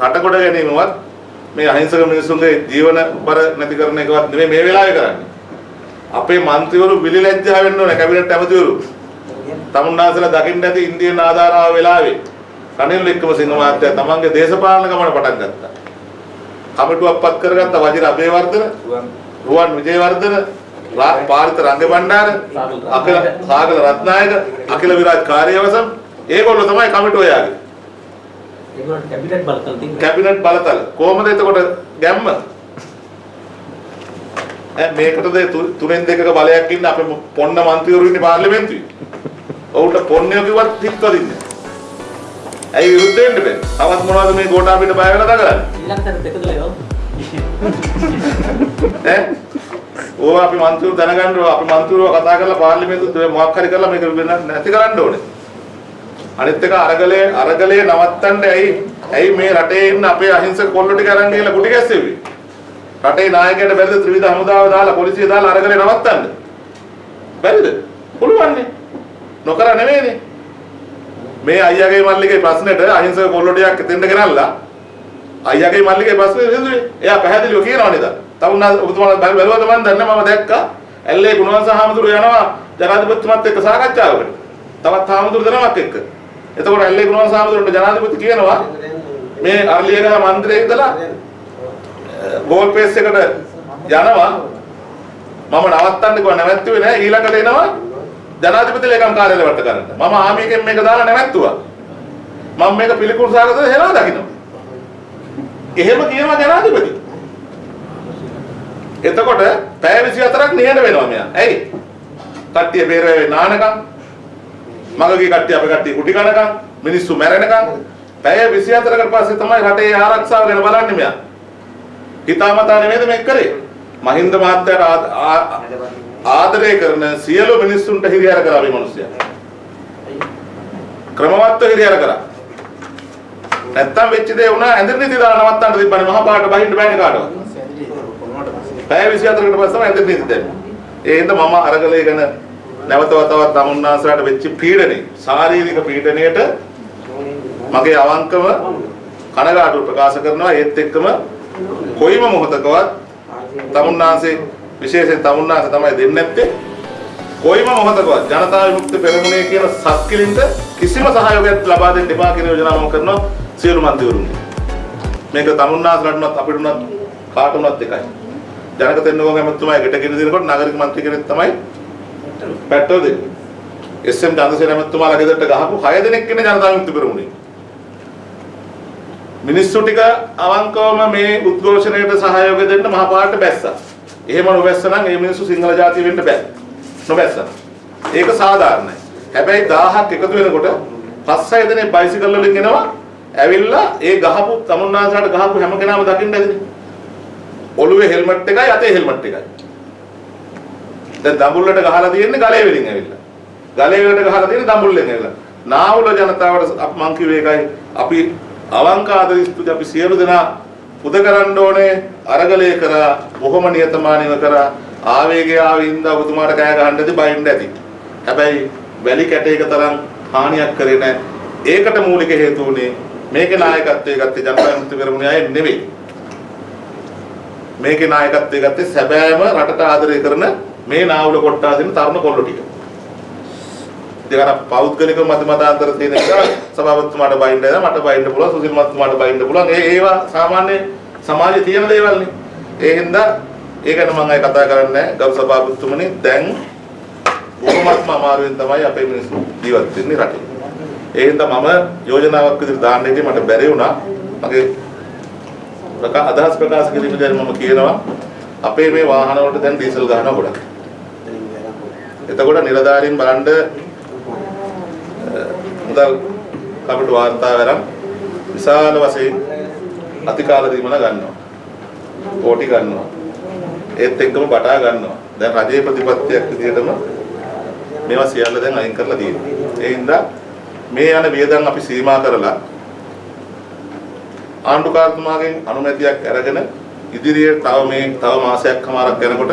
රට කොට ගැනීමවත් මේ අහිංසක මිනිසුන්ගේ ජීවන බර නැති කරන එකවත් නෙමෙයි මේ වෙලාවේ කරන්නේ. අපේ මන්ත්‍රීවරු විලිලැජ්ජා වෙන්න ඕනේ කැබිනට් ඇමතිවරු. තමුන්නාසලා දකින්න ඇති ඉන්දියන් ආධාරාව වෙලාවේ රනිල් වික්‍රමසිංහ මහත්තයා තමන්ගේ දේශපාලන ගමන පටන් ගත්තා. කමිටුවක්පත් කරගත්ත වජිර අබේවර්ධන රුවන් විජේවර්ධන පාරිත රංගබණ්ඩාර අකල සාගල රත්නායක අකිල විරාජ් කාර්යවසම් ඒගොල්ලෝ තමයි කමිටුව යාගේ. ඒගොල්ලෝ කැබිනට් බලතල තියෙනවා. කැබිනට් බලතල කොහමද එතකොට ගැම්ම? ඈ මේකටද තුනෙන් දෙකක බලයක් ඉන්න අපේ පොන්න മന്ത്രിවරු ඉන්නේ පාර්ලිමේන්තුවේ. ඔවුන්ට පොන්නේ කිව්වත් හිටවදින්නේ. ඇයි විරුද්ධ වෙන්න බෑ? තවත් මොනවද මේ ගෝඨාභිට බය වෙලා දඟලන්නේ? ඊළඟට දෙකදලා යෝ. ඈ ඕව අපි මන්ත්‍රීවරු දැනගන්න ඕන අපි මන්ත්‍රීවරු කතා කරලා පාර්ලිමේන්තුවේ මොකක් හරි කරලා මේක වෙන- නැති කරන්න ඕනේ. අනිත් එක අරගලේ අරගලේ නවත්තන්න ඇයි ඇයි මේ රටේ ඉන්න අපේ අහිංසක කොල්ලෝ ටික අරන් ගිහලා කුටි ගැස්සෙව්වේ? රටේ නායකයට බැරිද ත්‍රිවිධ හමුදාව දාලා පොලිසිය දාලා අරගලේ නවත්තන්න? බැරිද? පුළුවන්නේ. නොකර නෙමෙයිනේ. මේ අයියාගේ මල්ලිගේ ප්‍රශ්නෙට අහිංසක කොල්ලෝ ටිකක් එතෙන්ට ගෙනල්ලා අයියාගේ මල්ලිගේ ප්‍රශ්නේ විසඳුවේ. එයා පැහැදිලිව කියනවා නේද? තවුනා ඔබතුමාලා බැල බැලුවද මන් දන්නේ මම දැක්කා. ඇල්ලේ ගුණවංශ හාමුදුරු යනවා ජනාධිපතිතුමත් එක්ක සාකච්ඡාවකට. තවත් හාමුදුරු දෙනමක් එක්ක. එතකොට ඇල්ලේ ගුණවංශ හාමුදුරුන්ට ජනාධිපති කියනවා මේ අර්ලියගහ මන්දිරේ ඉඳලා ගෝල් පේස් එකට යනවා මම නවත්තන්න කිව්වා නැවැත්තුවේ නෑ ඊළඟට එනවා ජනාධිපති ලේකම් කාර්යාලය වට කරන්න. මම ආමිකෙන් මේක දාලා නැවැත්තුවා. මම මේක පිළිකුල් සාගතව හෙලා දකින්නවා. එහෙම කියනවා ජනාධිපති. එතකොට පැය 24ක් නිහඬ වෙනවා මෙයා. ඇයි? කට්ටිය බේරේ නානකම් මගගේ කට්ටිය අපේ කට්ටිය කුටි කනකම් මිනිස්සු මැරෙනකම් පැය 24කට පස්සේ තමයි රටේ ආරක්ෂාව ගැන බලන්නේ මෙයා. හිතාමතා නෙමෙයිද මේක කරේ? මහින්ද මහත්තයාට ආ- ආ- ආදරය කරන සියලු මිනිස්සුන්ට හිරිහැර කරා මේ මිනිස්සයා. ක්‍රමවත්ව හිරිහැර කරා. නැත්තම් වෙච්ච දේ වුණා ඇඳිරි නීති දාලා නවත්තන්න තිබ්බනේ මහා පාට බහින්න බෑනේ කාටවත්. පැය 24කට පස්සේ තමයි ඇඳිරි නීති දැම්මේ. ඒ හින්දා මම අරගලේ ගැන නැවත වතාවක් තමුන්නාසලාට වෙච්ච පීඩනේ ශාරීරික පීඩනයට මගේ අවංකව කනගාටු ප්‍රකාශ කරනවා ඒත් එක්කම කොයිම මොහොතකවත් තමුන්නාසේ විශේෂයෙන් තමුන්නාසේ තමයි දෙන්නේ නැත්තේ කොයිම මොහොතකවත් ජනතා විමුක්ති පෙරමුණේ කියන සත්කිලින්ට කිසිම සහයෝගයක් ලබා දෙන්න එපා කියන යෝජනාව මම කරනවා සියලු මන්ත්‍රීවරුන්ට මේක තමුන්නාසලටවත් අපිටුනත් කාටුනත් එකයි ජනක තෙන්නකෝ ඇමතුමා එකට ගෙන දෙනකොට නාගරික මන්ත්‍රී කෙනෙක් තමයි පැට්ටෝ දෙන්නේ එස්.එම්. චන්ද්‍රසේන ඇමතුමාලා ගෙදරට ගහපු 6 දෙනෙක් ඉන්නේ ජනතා විමුක්ති පෙරමුණේ මිනිස්සු ටික අවංකවම මේ උද්ඝෝෂණයට සහයෝගය දෙන්න මහපාරට බැස්සා. එහෙම නොබැස්ස නම් ඒ මිනිස්සු සිංහල ජාතිය වෙන්න බෑ. නොබැස්සා. ඒක සාධාරණයි. හැබැයි 1000ක් එකතු වෙනකොට පස් හය දෙනෙක් බයිසිකල් වලින් එනවා. ඇවිල්ලා ඒ ගහපු තමුන්නාසලට ගහපු හැම කෙනාම දකින්න ඇතිනේ. ඔළුවේ හෙල්මට් එකයි අතේ හෙල්මට් එකයි. දැන් දඹුල්ලට ගහලා තියෙන්නේ ගලේ වලින් ඇවිල්ලා. ගලේ වලට ගහලා තියෙන්නේ දඹුල්ලෙන් ඇවිල්ලා. නාවුල ජනතාවට අප- මං කිව්වේ ඒකයි අපි අවංක ආදරිස්තුති අපි සියලු දෙනා පුද කරන්න ඕනේ අරගලය කරා බොහොම නියතමානීව කරා ආවේගය ආවින්ද ඔබතුමාට කෑ ගහන්නද බයින්න ඇති. හැබැයි වැලි කැටයක තරම් හානියක් කරේ නැහැ. ඒකට මූලික හේතුව උනේ මේකේ නායකත්වයේ ගත්තේ ජනතා විමුක්ති පෙරමුණේ අය නෙවෙයි. මේකේ නායකත්වයේ ගත්තේ සැබෑම රටට ආදරය කරන මේ නාවුල කොට්ටා දෙන තරුණ කොල්ලෝ ටික. ඉතින් අර පෞද්ගලික මත මතාන්තර තියෙන නිසා සභාපතිතුමාට බයින්න නේද මට බයින්න පුළුවන් සුසිල් මහත්මයාට බයින්න පුළුවන් ඒ ඒවා සාමාන්‍ය සමාජයේ තියෙන දේවල් නේ ඒ හින්දා ඒක ගැන මම අය කතා කරන්නේ නැහැ ගරු සභාපතිතුමනි දැන් බොහොමත්ම අමාරුවෙන් තමයි අපේ මිනිස්සු ජීවත් වෙන්නේ රටේ ඒ හින්දා මම යෝජනාවක් විදිහට දාන්න ඉතින් මට බැරි වුණා මගේ ප්‍රකා අදහස් ප්‍රකාශ කිරීමේදී මම කියනවා අපේ මේ වාහන වලට දැන් ඩීසල් ගහනවා ගොඩක් එතකොට නිලධාරීන් බලන්න මුදල් කපට වාර්තා වරන් විශාල වශයෙන් අතිකාල දීමන ගන්නවා. කෝටි ගන්නවා. ඒත් එක්කම බටා ගන්නවා. දැන් රජයේ ප්‍රතිපත්තියක් විදිහටම මේවා සියල්ල දැන් අයින් කරලා තියෙනවා. ඒ හින්දා මේ යන වියදම් අපි සීමා කරලා ආණ්ඩුකාරතුමාගෙන් අනුමැතියක් අරගෙන ඉදිරියේ තව මේ තව මාසයක් කමාරක් යනකොට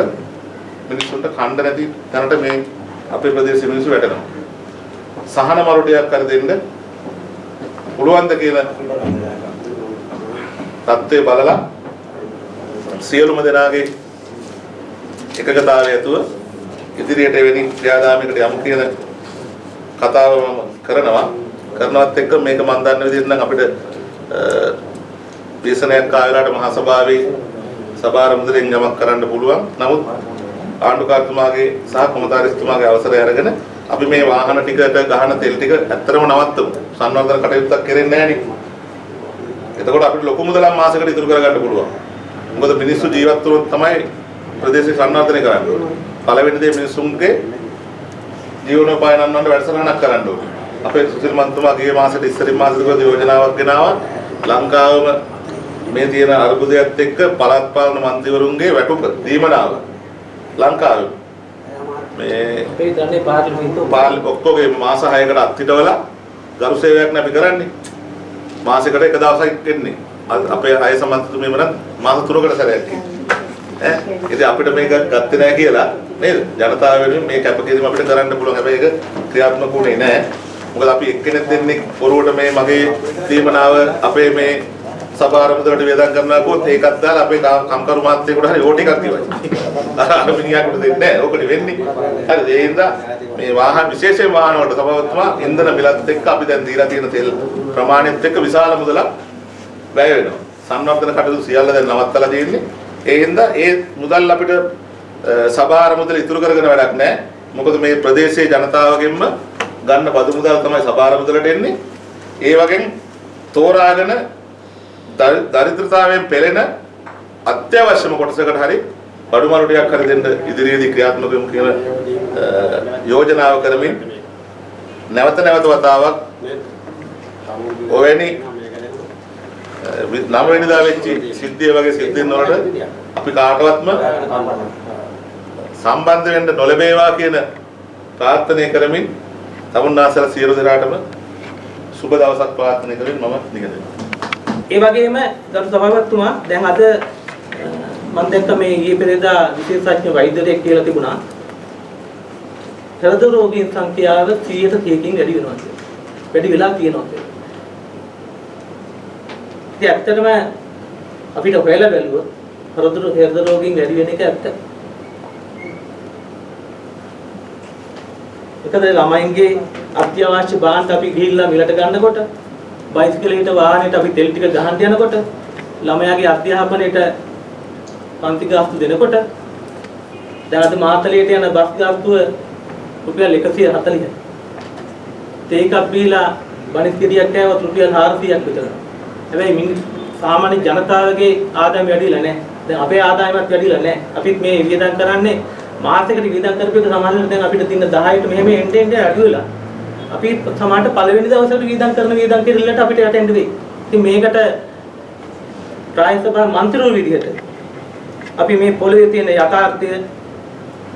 මිනිස්සුන්ට කණ්ඩ නැති තැනට මේ අපේ ප්‍රදේශ මිනිස්සු වැටෙනවා. සහන මරුටයක් කර දෙන්න පුළුවන්ද කියලා தත්ත්වය බලලා සියලුම දෙනාගේ එකගතාවය ඇතුව ඉදිරියට එවැනි ක්‍රියාදාමයකට යමු කියන කතාව මම කරනවා කරනවත් එක්ක මේක මම දන්න විදිහට නම් අපිට දේශනයක් ආයලාට මහා සභාවේ සභාර මුදලෙන් යමක් කරන්න පුළුවන්. නමුත් ආණ්ඩුකාරතුමාගේ සහ කොමතාරිස්තුමාගේ අවසරය අරගෙන අපි මේ වාහන ටිකට ගහන තෙල් ටික ඇත්තටම නවත්තමු. සංවර්ධන කටයුත්තක් කෙරෙන්නේ නැහැ නේ. එතකොට අපිට ලොකු මුදලක් මාසෙකට ඉතුරු කරගන්න පුළුවන්. මොකද මිනිස්සු ජීවත් වුණොත් තමයි ප්‍රදේශය සංවර්ධනය කරන්න ඕනේ. පළවෙනි දේ මිනිස්සුන්ගේ ජීවනෝපාය නන්නන්න වැඩසටහනක් කරන්න ඕනේ. අපේ සුසිල් මන්තුමා ගිය මාසෙට ඉස්සරින් මාසෙට කරපු යෝජනාවක් ගෙනාවා. ලංකාවම මේ තියෙන අර්බුදයත් එක්ක පළාත් පාලන මන්ත්‍රීවරුන්ගේ වැටුප දීමනාව ලංකාවේ මේ අපේ දන්නේ පාර්ලිමේන්තුව පාල් ඔක්කොගේ මාස 6කට අත්හිටවලා ගරු සේවයක් නේ අපි කරන්නේ. මාසෙකට එක දවසක් එන්නේ. අපේ අය සමන්තුමේම නම් මාස 3කට සැරයක් ඈ ඉතින් අපිට මේක ගත්තේ නැහැ කියලා නේද? ජනතාව වෙනුවෙන් මේ කැපකිරීම අපිට කරන්න පුළුවන්. හැබැයි ඒක ක්‍රියාත්මක වුණේ නැහැ. මොකද අපි එක්කෙනෙක් දෙන්නේ පොරුවට මේ මගේ දීමනාව අපේ මේ සභාරමුදලට වේදම් කරනවා කොත් ඒකත් දාලා අපේ කම්- කම්කරු මාත්‍යයෙකුට හරි ඕ ටිකක් දිවයි. අර මිනිහාට දෙන්නේ නැහැ. ඕකට වෙන්නේ. හරිද? ඒ හින්දා මේ වාහන විශේෂයෙන් වාහන වලට සභාවතුමා ඉන්ධන මිලත් එක්ක අපි දැන් දීලා තියෙන තෙල් ප්‍රමාණයත් එක්ක විශාල මුදලක් වැය වෙනවා. සංවර්ධන කටයුතු සියල්ල දැන් නවත්තලා තියෙන්නේ. ඒ හින්දා ඒ මුදල් අපිට සභාර මුදල ඉතුරු කරගෙන වැඩක් නැහැ. මොකද මේ ප්‍රදේශයේ ජනතාවගෙන්ම ගන්න බදු මුදල් තමයි සභාර මුදලට එන්නේ. ඒ වගේම තෝරාගෙන දරි- දරිද්‍රතාවයෙන් පෙළෙන අත්‍යවශ්‍යම කොටසකට හරි බඩු මරුටියක් හරි දෙන්න ඉදිරියේදී ක්‍රියාත්මක වෙමු කියන යෝජනාව කරමින් නැවත නැවත වතාවක් ඔවැනි අ, වි- නව වෙනිදා වෙච්ච සිද්ධිය වගේ සිද්ධීන් වලට අපි කාටවත්ම සම්බන්ධ වෙන්න නොලැබේවා කියන ප්‍රාර්ථනා කරමින් තමුන්නාසල සියලු දෙනාටම සුබ දවසක් ප්‍රාර්ථනා කරමින් මම නිගදෙනවා ඒ වගේම ගරු සභාපතිතුමා දැන් අද මම දැක්ක මේ ඊයේ පෙරේදා විශේෂඥ වෛද්‍යවරයෙක් කියලා තිබුණා හෘද රෝගීන් සංඛ්‍යාව 100%කින් වැඩි වෙනවා කියලා. වැඩි වෙලා තියෙනවා කියලා. ඉතින් ඇත්තටම අපිට හොයලා බැලුවොත් හෘද හෘද රෝගීන් වැඩි වෙන එක ඇත්ත. එකද ළමයින්ගේ අත්‍යවශ්‍ය භාණ්ඩ අපි ගිහිල්ලා මිලට ගන්නකොට බයිසිකලයකට වාහනයට අපි තෙල් ටික ගහන්න යනකොට ළමයාගේ අධ්‍යාපනයට පන්ති ගාස්තු දෙනකොට දැන් අද මාතලයට යන බස් ගාස්තුව රුපියල් 140යි. තේකක් බීලා බණිත් ගෙඩියක් කෑවොත් රුපියල් 400ක් විතර. හැබැයි මිනි සාමාන්‍ය ජනතාවගේ ආදායම වැඩිලා නැහැ. දැන් අපේ ආදායමත් වැඩිලා නැහැ. අපිත් මේ වියදම් කරන්නේ මාසෙකට වියදම් කරපේක සමහරවිට දැන් අපිට තියෙන 10ට මෙහෙම එන්න එන්න අඩු වෙලා. අපි සමහරට පළවෙනි දවසට වියදම් කරන වියදම් කිරිල්ලට අපිට යටෙන්න වෙයි. ඉතින් මේකට ප්‍රායෝගික සභා මන්ත්‍රීවරු විදිහට අපි මේ පොළවේ තියෙන යථාර්ථය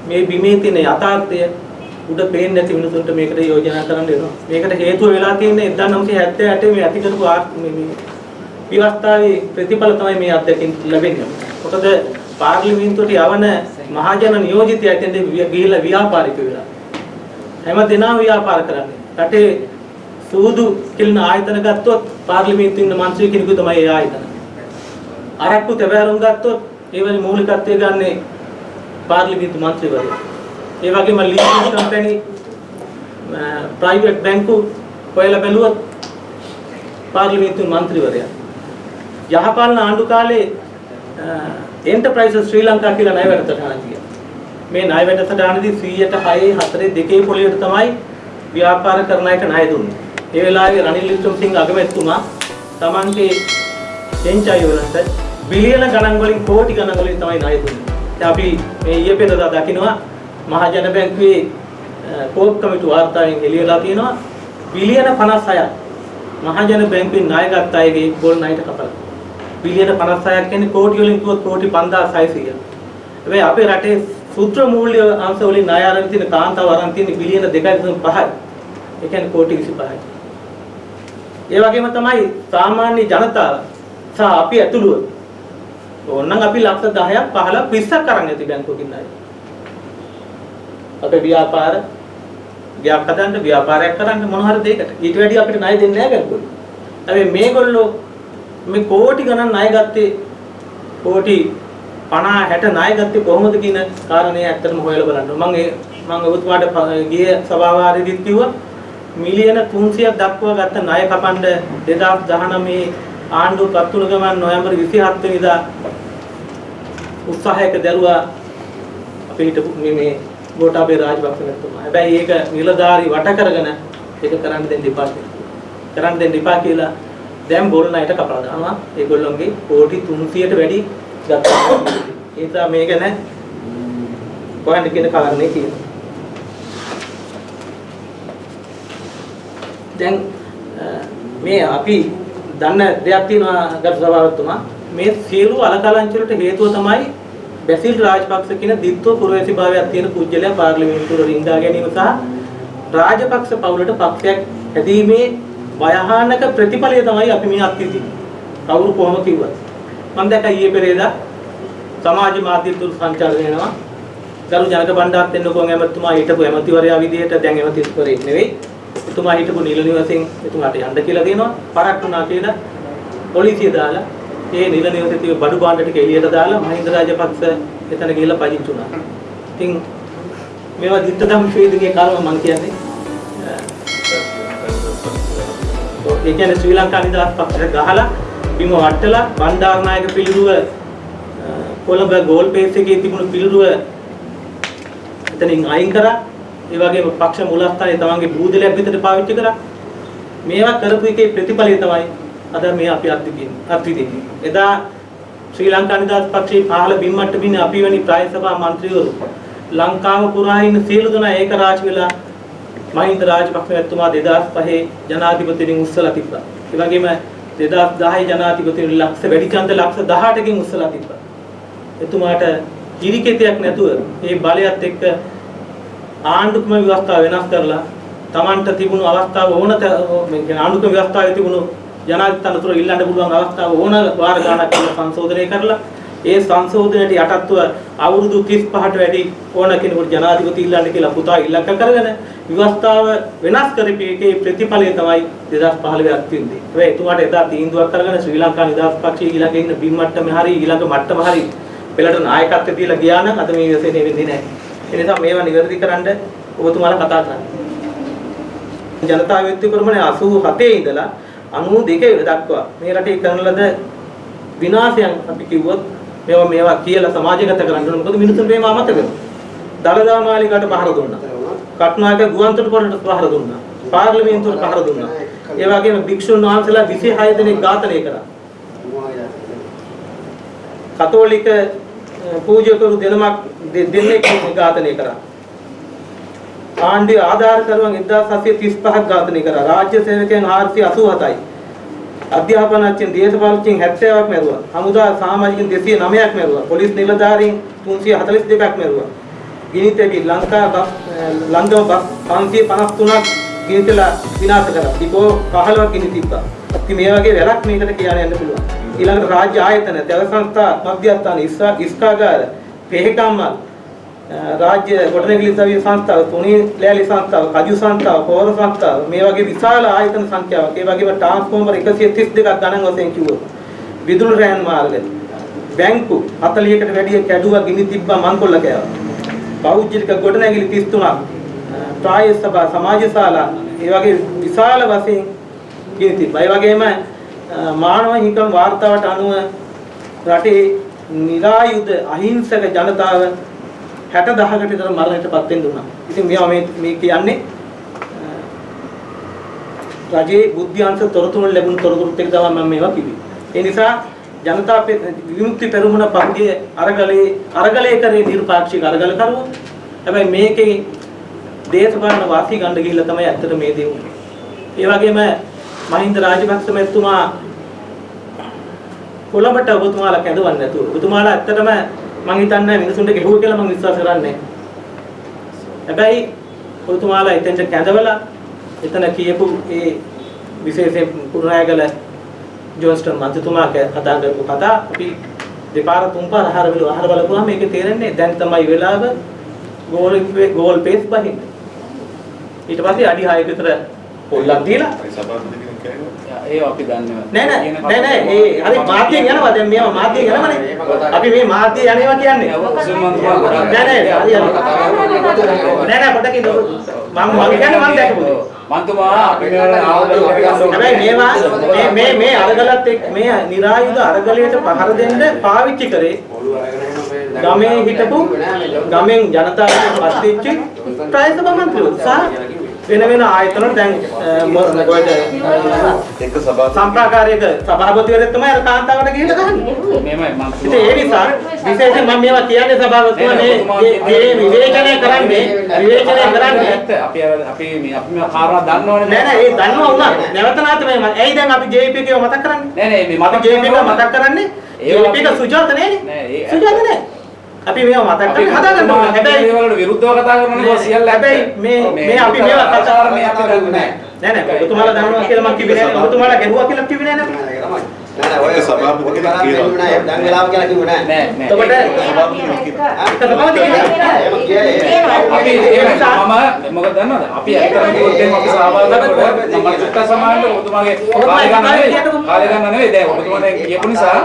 මේ බිමේ තියෙන යථාර්ථය උඩ පේන්නේ නැති මිනිසුන්ට මේකට යෝජනා කරන්න වෙනවා. මේකට හේතුව වෙලා තියෙන්නේ 1978 මේ ඇති කරපු ආ- මේ මේ විවස්ථාවේ ප්‍රතිඵල තමයි මේ අත්දැකීම් ලැබෙන්නේ. මොකද පාර්ලිමේන්තුවට යවන මහජන නියෝජිතය ඇතෙන්ද ගිහිල්ලා ව්‍යාපාරික වෙලා. හැම දිනම ව්‍යාපාර කරන්නේ. රටේ සූදු කිලින ආයතන ගත්තොත් පාර්ලිමේන්තුවේ ඉන්න මන්ත්‍රී කෙනෙකු තමයි ඒ ආයතන. අරක්කු තැබෑරුම් ගත්තොත් ඒ වගේ මූලිකත්වය ගන්නේ පාර්ලිමේන්තු මන්ත්‍රීවරු. ඒ වගේම ලීසින් කම්පැනි ප්‍රයිවට් බැංකු හොයලා බැලුවොත් පාර්ලිමේන්තු මන්ත්‍රීවරයා යහපාලන ආණ්ඩු කාලේ එන්ටර්ප්‍රයිසස් ශ්‍රී ලංකා කියලා ණය වැඩසටහන තියෙනවා. මේ ණය වැඩසටහනදී 106 4 දෙකේ පොලියට තමයි ව්‍යාපාර කරන අයට ණය දුන්නේ. ඒ වෙලාවේ රනිල් වික්‍රමසිංහ අගමැතිතුමා Tamante එන්චයි වලට බිලියන ගණන් වලින් කෝටි ගණන් වලින් තමයි ණය දුන්නේ. දැන් අපි මේ ඊයේ පෙරදා දකිනවා මහජන බැංකුවේ කෝප් කමිටු වාර්තාවෙන් එළියලා තියෙනවා බිලියන 56ක් මහජන බැංකුවෙන් ණය ගත්ත අයගේ ගොල් ණයට කපලා. බිලියන 56ක් කියන්නේ කෝටි වලින් කිව්වොත් කෝටි 5600ක්. හැබැයි අපේ රටේ සූත්‍ර මූල්‍ය අංශ වලින් ණය අරන් තියෙන කාන්තාව අරන් තියෙන බිලියන 2.5යි. ඒ කියන්නේ කෝටි 25යි. ඒ වගේම තමයි සාමාන්‍ය ජනතාව සහ අපි ඇතුළුව ඕනනම් අපි ලක්ෂ 10ක් 15ක් 20ක් අරන් ඇති බැංකුවකින් ණය. අපේ ව්‍යාපාර ගයක් හදන්න ව්‍යාපාරයක් කරන්න මොන හරි දෙයකට ඊට වැඩි අපිට ණය දෙන්නේ නැහැ බැංකුවල. හැබැයි මේගොල්ලෝ මේ කෝටි ගණන් ණය ගත්තේ කෝටි 50 60 ණය ගත්තේ කොහොමද කියන කාරණේ ඇත්තටම හොයලා බලන්න. මම ඒ මම ඔබතුමාට ගිය සභාවාරයේදීත් කිව්වා මිලියන 300ක් දක්වා ගත්ත ණය කපන්න 2019 ආණ්ඩුව පත් වුණ ගමන් නොවැම්බර් 27 වෙනිදා උත්සාහයක දැරුවා අපේ හිටපු මේ මේ ගෝඨාභය රාජපක්ෂ මහත්මයා. හැබැයි ඒක නිලධාරි වට කරගෙන ඒක කරන්න දෙන්න එපා කියලා. කරන්න දෙන්න එපා කියලා දැන් බොල් ණයට කපලා දානවා. ඒගොල්ලොන්ගේ කෝටි 300ට වැඩි ගත්තා. ඒ නිසා මේක නෑ කොහෙන්ද කියන කාරණේ කියනවා. දැන් අ, මේ අපි දන්න දෙයක් තියෙනවා ගරු සභාවතුමා මේ සියලු අලකලංචි වලට හේතුව තමයි බැසිල් රාජපක්ෂ කියන දිත්ව පුරවැසිභාවයක් තියෙන කුජලයා පාර්ලිමේන්තුවට රිංගා ගැනීම සහ රාජපක්ෂ පවුලට පක්ෂයක් හැදීමේ භයානක ප්‍රතිඵලය තමයි අපි මේ අත්විඳි. කවුරු කොහොම කිව්වත්. මම දැක්කා ඊයේ පෙරේදා සමාජ මාධ්‍ය තුල සංචාරණය වෙනවා. ගරු ජනක බණ්ඩාරත් එන්නකෝ ඇමතුමා හිටපු ඇමතිවරයා විදිහට දැන් ඇමතිවරයෙක් නෙවෙයි. එතුමා හිටපු නිල නිවසෙන් එතුමාට යන්න කියලා දෙනවා. පරක් වුණා කියලා පොලිසිය දාලා ඒ නිල නිවසේ තිබු බඩු භාණ්ඩ ටික එළියට දාලා මහින්ද රාජපක්ෂ එතන ගිහිල්ලා පදිංචි වුණා. ඉතින් මේවා දිත්ත ධම්ම ශ්‍රේණියේ කාලම මම කියන්නේ ඒ කියන්නේ ශ්‍රී ලංකා නිදහස් පක්ෂයට ගහලා බිම වට්ටලා බණ්ඩාරනායක පිළිරුව අ, කොළඹ ගෝල් පේස් එකේ තිබුණු පිළිරුව එතනින් අයින් කරා. ඒ වගේම පක්ෂ මූලස්ථානයේ තමන්ගේ බූදලයක් විතර පාවිච්චි කරා. මේවා කරපු එකේ ප්‍රතිඵලය තමයි අද මේ අපි අත්විඳින්නේ. අත්විඳින්නේ. එදා ශ්‍රී ලංකා නිදහස් පක්ෂයේ පහළ බිම්මට්ට බින්නේ අපි වැනි ප්‍රාය සභා මන්ත්‍රීවරු ලංකාව පුරා ඉන්න සියලු දෙනා ඒක රාජ් වෙලා මහින්ද රාජපක්ෂ මහත්මයා 2005 ජනාධිපතිවරුන් උස්සලා තිබ්බා. ඒ වගේම 2010 ජනාධිපතිවරුන් ලක්ෂ වැඩි ඡන්ද ලක්ෂ 18කින් උස්සලා තිබ්බා. එතුමාට කිරිකෙතයක් නැතුව මේ බලයත් එක්ක ආණ්ඩුක්‍රම ව්‍යවස්ථාව වෙනස් කරලා Tamanට තිබුණු අවස්ථාව ඕන ත- මේ කියන්නේ ආණ්ඩුක්‍රම ව්‍යවස්ථාවේ තිබුණු ජනාධිපති තනතුර ඉල්ලන්න පුළුවන් අවස්ථාව ඕන වාර ගණනක් කියලා සංශෝධනය කරලා ඒ සංශෝධනයට යටත්ව අවුරුදු 35ට වැඩි ඕන කෙනෙකුට ජනාධිපති ඉල්ලන්න කියලා පුතා ඉලක්ක කරගෙන ව්‍යවස්ථාව වෙනස් කරපේකේ ප්‍රතිඵලය තමයි 2015 අත්විඳි. හැබැයි එතුමාට එදා තීන්දුවක් කරගෙන ශ්‍රී ලංකා නිදහස් පක්ෂයේ ඊළඟ ඉන්න බිම් මට්ටමේ හරි ඊළඟ මට්ටම හරි පෙළට නායකත්වය දීලා ගියා නම් අද මේ විශ්ේ වෙන්නේ නැහැ. ඒ නිසා මේවා නිවැරදි කරන්න ඔබතුමාලා කතා කරන්න. ජනතා විමුක්ති කුරුමනේ 87 ඉඳලා 92 දක්වා මේ රටේ කරන ලද විනාශයන් අපි කිව්වොත් මේවා මේවා කියලා සමාජගත කරන්න ඕන. මොකද මිනිසුන් මේවා අමතක දලදා මාලිගාට පහර දුන්නා. කටුනායක ගුවන්තොටුපළට පහර දුන්නා. පාර්ලිමේන්තුවට පහර දුන්නා. ඒ වගේම භික්ෂුන් වහන්සේලා 26 දෙනෙක් ඝාතනය කරා. කතෝලික අ, පූජකවරු දෙනමක් දෙ- දෙන්නෙක් ඝාතනය කරා. ආණ්ඩුවේ ආධාරකරුවන් 1735ක් ඝාතනය කරා. රාජ්‍ය සේවකයන් 487යි. අධ්‍යාපනඥයන් දේශපාලනඥයන් 70ක් මැරුවා. හමුදා සමාජිකයන් 209ක් මැරුවා. පොලිස් නිලධාරීන් 342ක් මැරුවා. ගිනිතෙවි ලංකා බස් ලංගම බස් 553ක් ගිනිතලා විනාශ කරා. ඩිපෝ 15ක් ගිනි තිබ්බා. ඉතින් මේ වගේ වැඩක් මේකට කියන්න යන්න පුළුවන්. ඊළඟට රාජ්‍ය ආයතන, දැව සංස්ථා, මධ්‍යස්ථාන, ඉස්සා ඉස්කාගාර, පෙහෙකම්මල් රාජ්‍ය ගොඩනැගිලි සවිය සංස්ථාව, තුනී ලෑලි සංස්ථාව, කජු සංස්ථාව, පොහොර සංස්ථාව මේ වගේ විශාල ආයතන සංඛ්‍යාවක්. ඒ වගේම ට්‍රාන්ස්ෆෝමර් 132ක් ගණන් වශයෙන් කිව්වොත්. විදුලි රෑන් මාර්ග, බැංකු 40කට වැඩිය කැඩුවා ගිනි තිබ්බා මංකොල්ල කෑවා. පෞද්ගලික ගොඩනැගිලි 33ක් ස්ථායී සභා සමාජ ශාලා ඒ වගේ විශාල වශයෙන් ගෙන තිබ්බා. ඒ වගේම අ, මානව හිමිකම් වාර්තාවට අනුව රටේ නිරායුධ අහිංසක ජනතාව 60000කට විතර මරණයටපත් වෙන්න උනා. ඉතින් මේවා මේ මේ කියන්නේ අ, රජයේ බුද්ධ්‍යංශ තොරතුරු ලැබුණු තොරතුරුත් එක්ක තමයි මම මේවා කිව්වේ. ඒ නිසා ජනතා පෙ- විමුක්ති පෙරමුණ පහුගිය අරගලේ අරගලේ කරේ නිර්පාක්ෂික අරගලකරුවෝ. හැබැයි මේකේ දේශපාලන වාසි ගන්න ගිහිල්ලා තමයි ඇත්තට මේ දේ වුනේ. ඒ වගේම මහින්ද රාජපක්ෂ මැතිතුමා කොළඹට ඔබතුමාලා කැඳවන්නේ නැතුව ඔබතුමාලා ඇත්තටම මං හිතන්නේ මිනිසුන්ට ගෙහුව කියලා මං විශ්වාස කරන්නේ. හැබැයි ඔබතුමාලා එතෙන්ට කැඳවලා එතන කියපු ඒ විශේෂයෙන් කුරුණෑගල ජෝන්ස්ටන් මන්ත්‍රතුමා කතා කරපු කතා අපි දෙපාර තුන්පාර අහර වල අහර බලපුවාම මේකේ තේරෙන්නේ දැන් තමයි වෙලාව ගෝල් ගෝල් පේස් බහින්න. ඊට පස්සේ අඩි 6ක විතර පොල්ලක් දීලා ඒ අපි දන්නේ නෑ. නෑ නෑ. ඒ හරි මාධ්‍යයෙන් යනවා. දැන් මේවා මාධ්‍යයෙන් යනවනේ. අපි මේ මාධ්‍ය යනවා කියන්නේ. නෑ නෑ හරි හරි නෑ. නෑ. පොඩ්ඩක් ඉන්න මම මම කියන්නේ මම දැකපු දේ. මන්තුමා අපි හැබැයි මේවා මේ මේ මේ අරගලත් එක්ක මේ නිරායුධ අරගලයට පහර දෙන්න පාවිච්චි කරේ. ගමේ හිටපු ගමෙන් ජනතාවට පත් වෙච්ච ප්‍රායතම මන්ත්‍රීවරු. සහ වෙන වෙන ආයතන දැන් මොකද එක සභා සම්ප්‍රාකාරයක සභාපතිවරයෙක් තමයි අර කාන්තාවට ගිහිල්ලා ගහන්නේ. මේමයි ඉතින් මන්තුමා ඒ නිසා විශේෂයෙන් මම මේවා කියන්නේ සභාපතිතුමා මේ මේ- විවේචනය කරන්නේ විවේචනය කරන්නේ. ඇත්ත අපි අර අපි මේ අපි මේ කාරණා දන්නවනේ නෑ නෑ ඒ දන්නවා වුණා නැවත නැවත මේ ම- ඇයි දැන් අපි JP එකව මතක් කරන්නේ? නෑ නෑ මේ මතක JP එක මතක් කරන්නේ? JP එක සුජාත නෑනේ. නෑ, ඒ- සුජාත නෑ අපි මේවා මතක් කරගෙන හදාගන්න ඕනේ. හැබැයි වලට විරුද්ධව කතා කරනනේ කොහොම සියල්ල. හැබැයි මේ- මේ අපි මේවා කතා- ආචාරණේ අපි දන්නේ නෑ නෑ නෑ. ඔබතුමාලා දන්නවා කියලා මම කිව්වේ නෑ. ඔබතුමාලා ගැහුවා කියලා කිව්වේ නෑ නේද ඔය සභාපති කෙනෙක් කියනවා දැන් වෙලාව කියලා කිව්වේ නෑ නෑ එතකොට ඒක සභාපති කෙනෙක් අපි එහෙම මම මොකද දන්නවද අපි ඇත්තටම කිව්වොත් එහෙම අපි සහභාගී වෙනකොට මම චුට්ටක් සමානට ඔබතුමාගේ කාලය ගන්න නෙවෙයි කාලය ගන්න නෙවෙයි දැන් ඔබතුමාට කියපු නිසා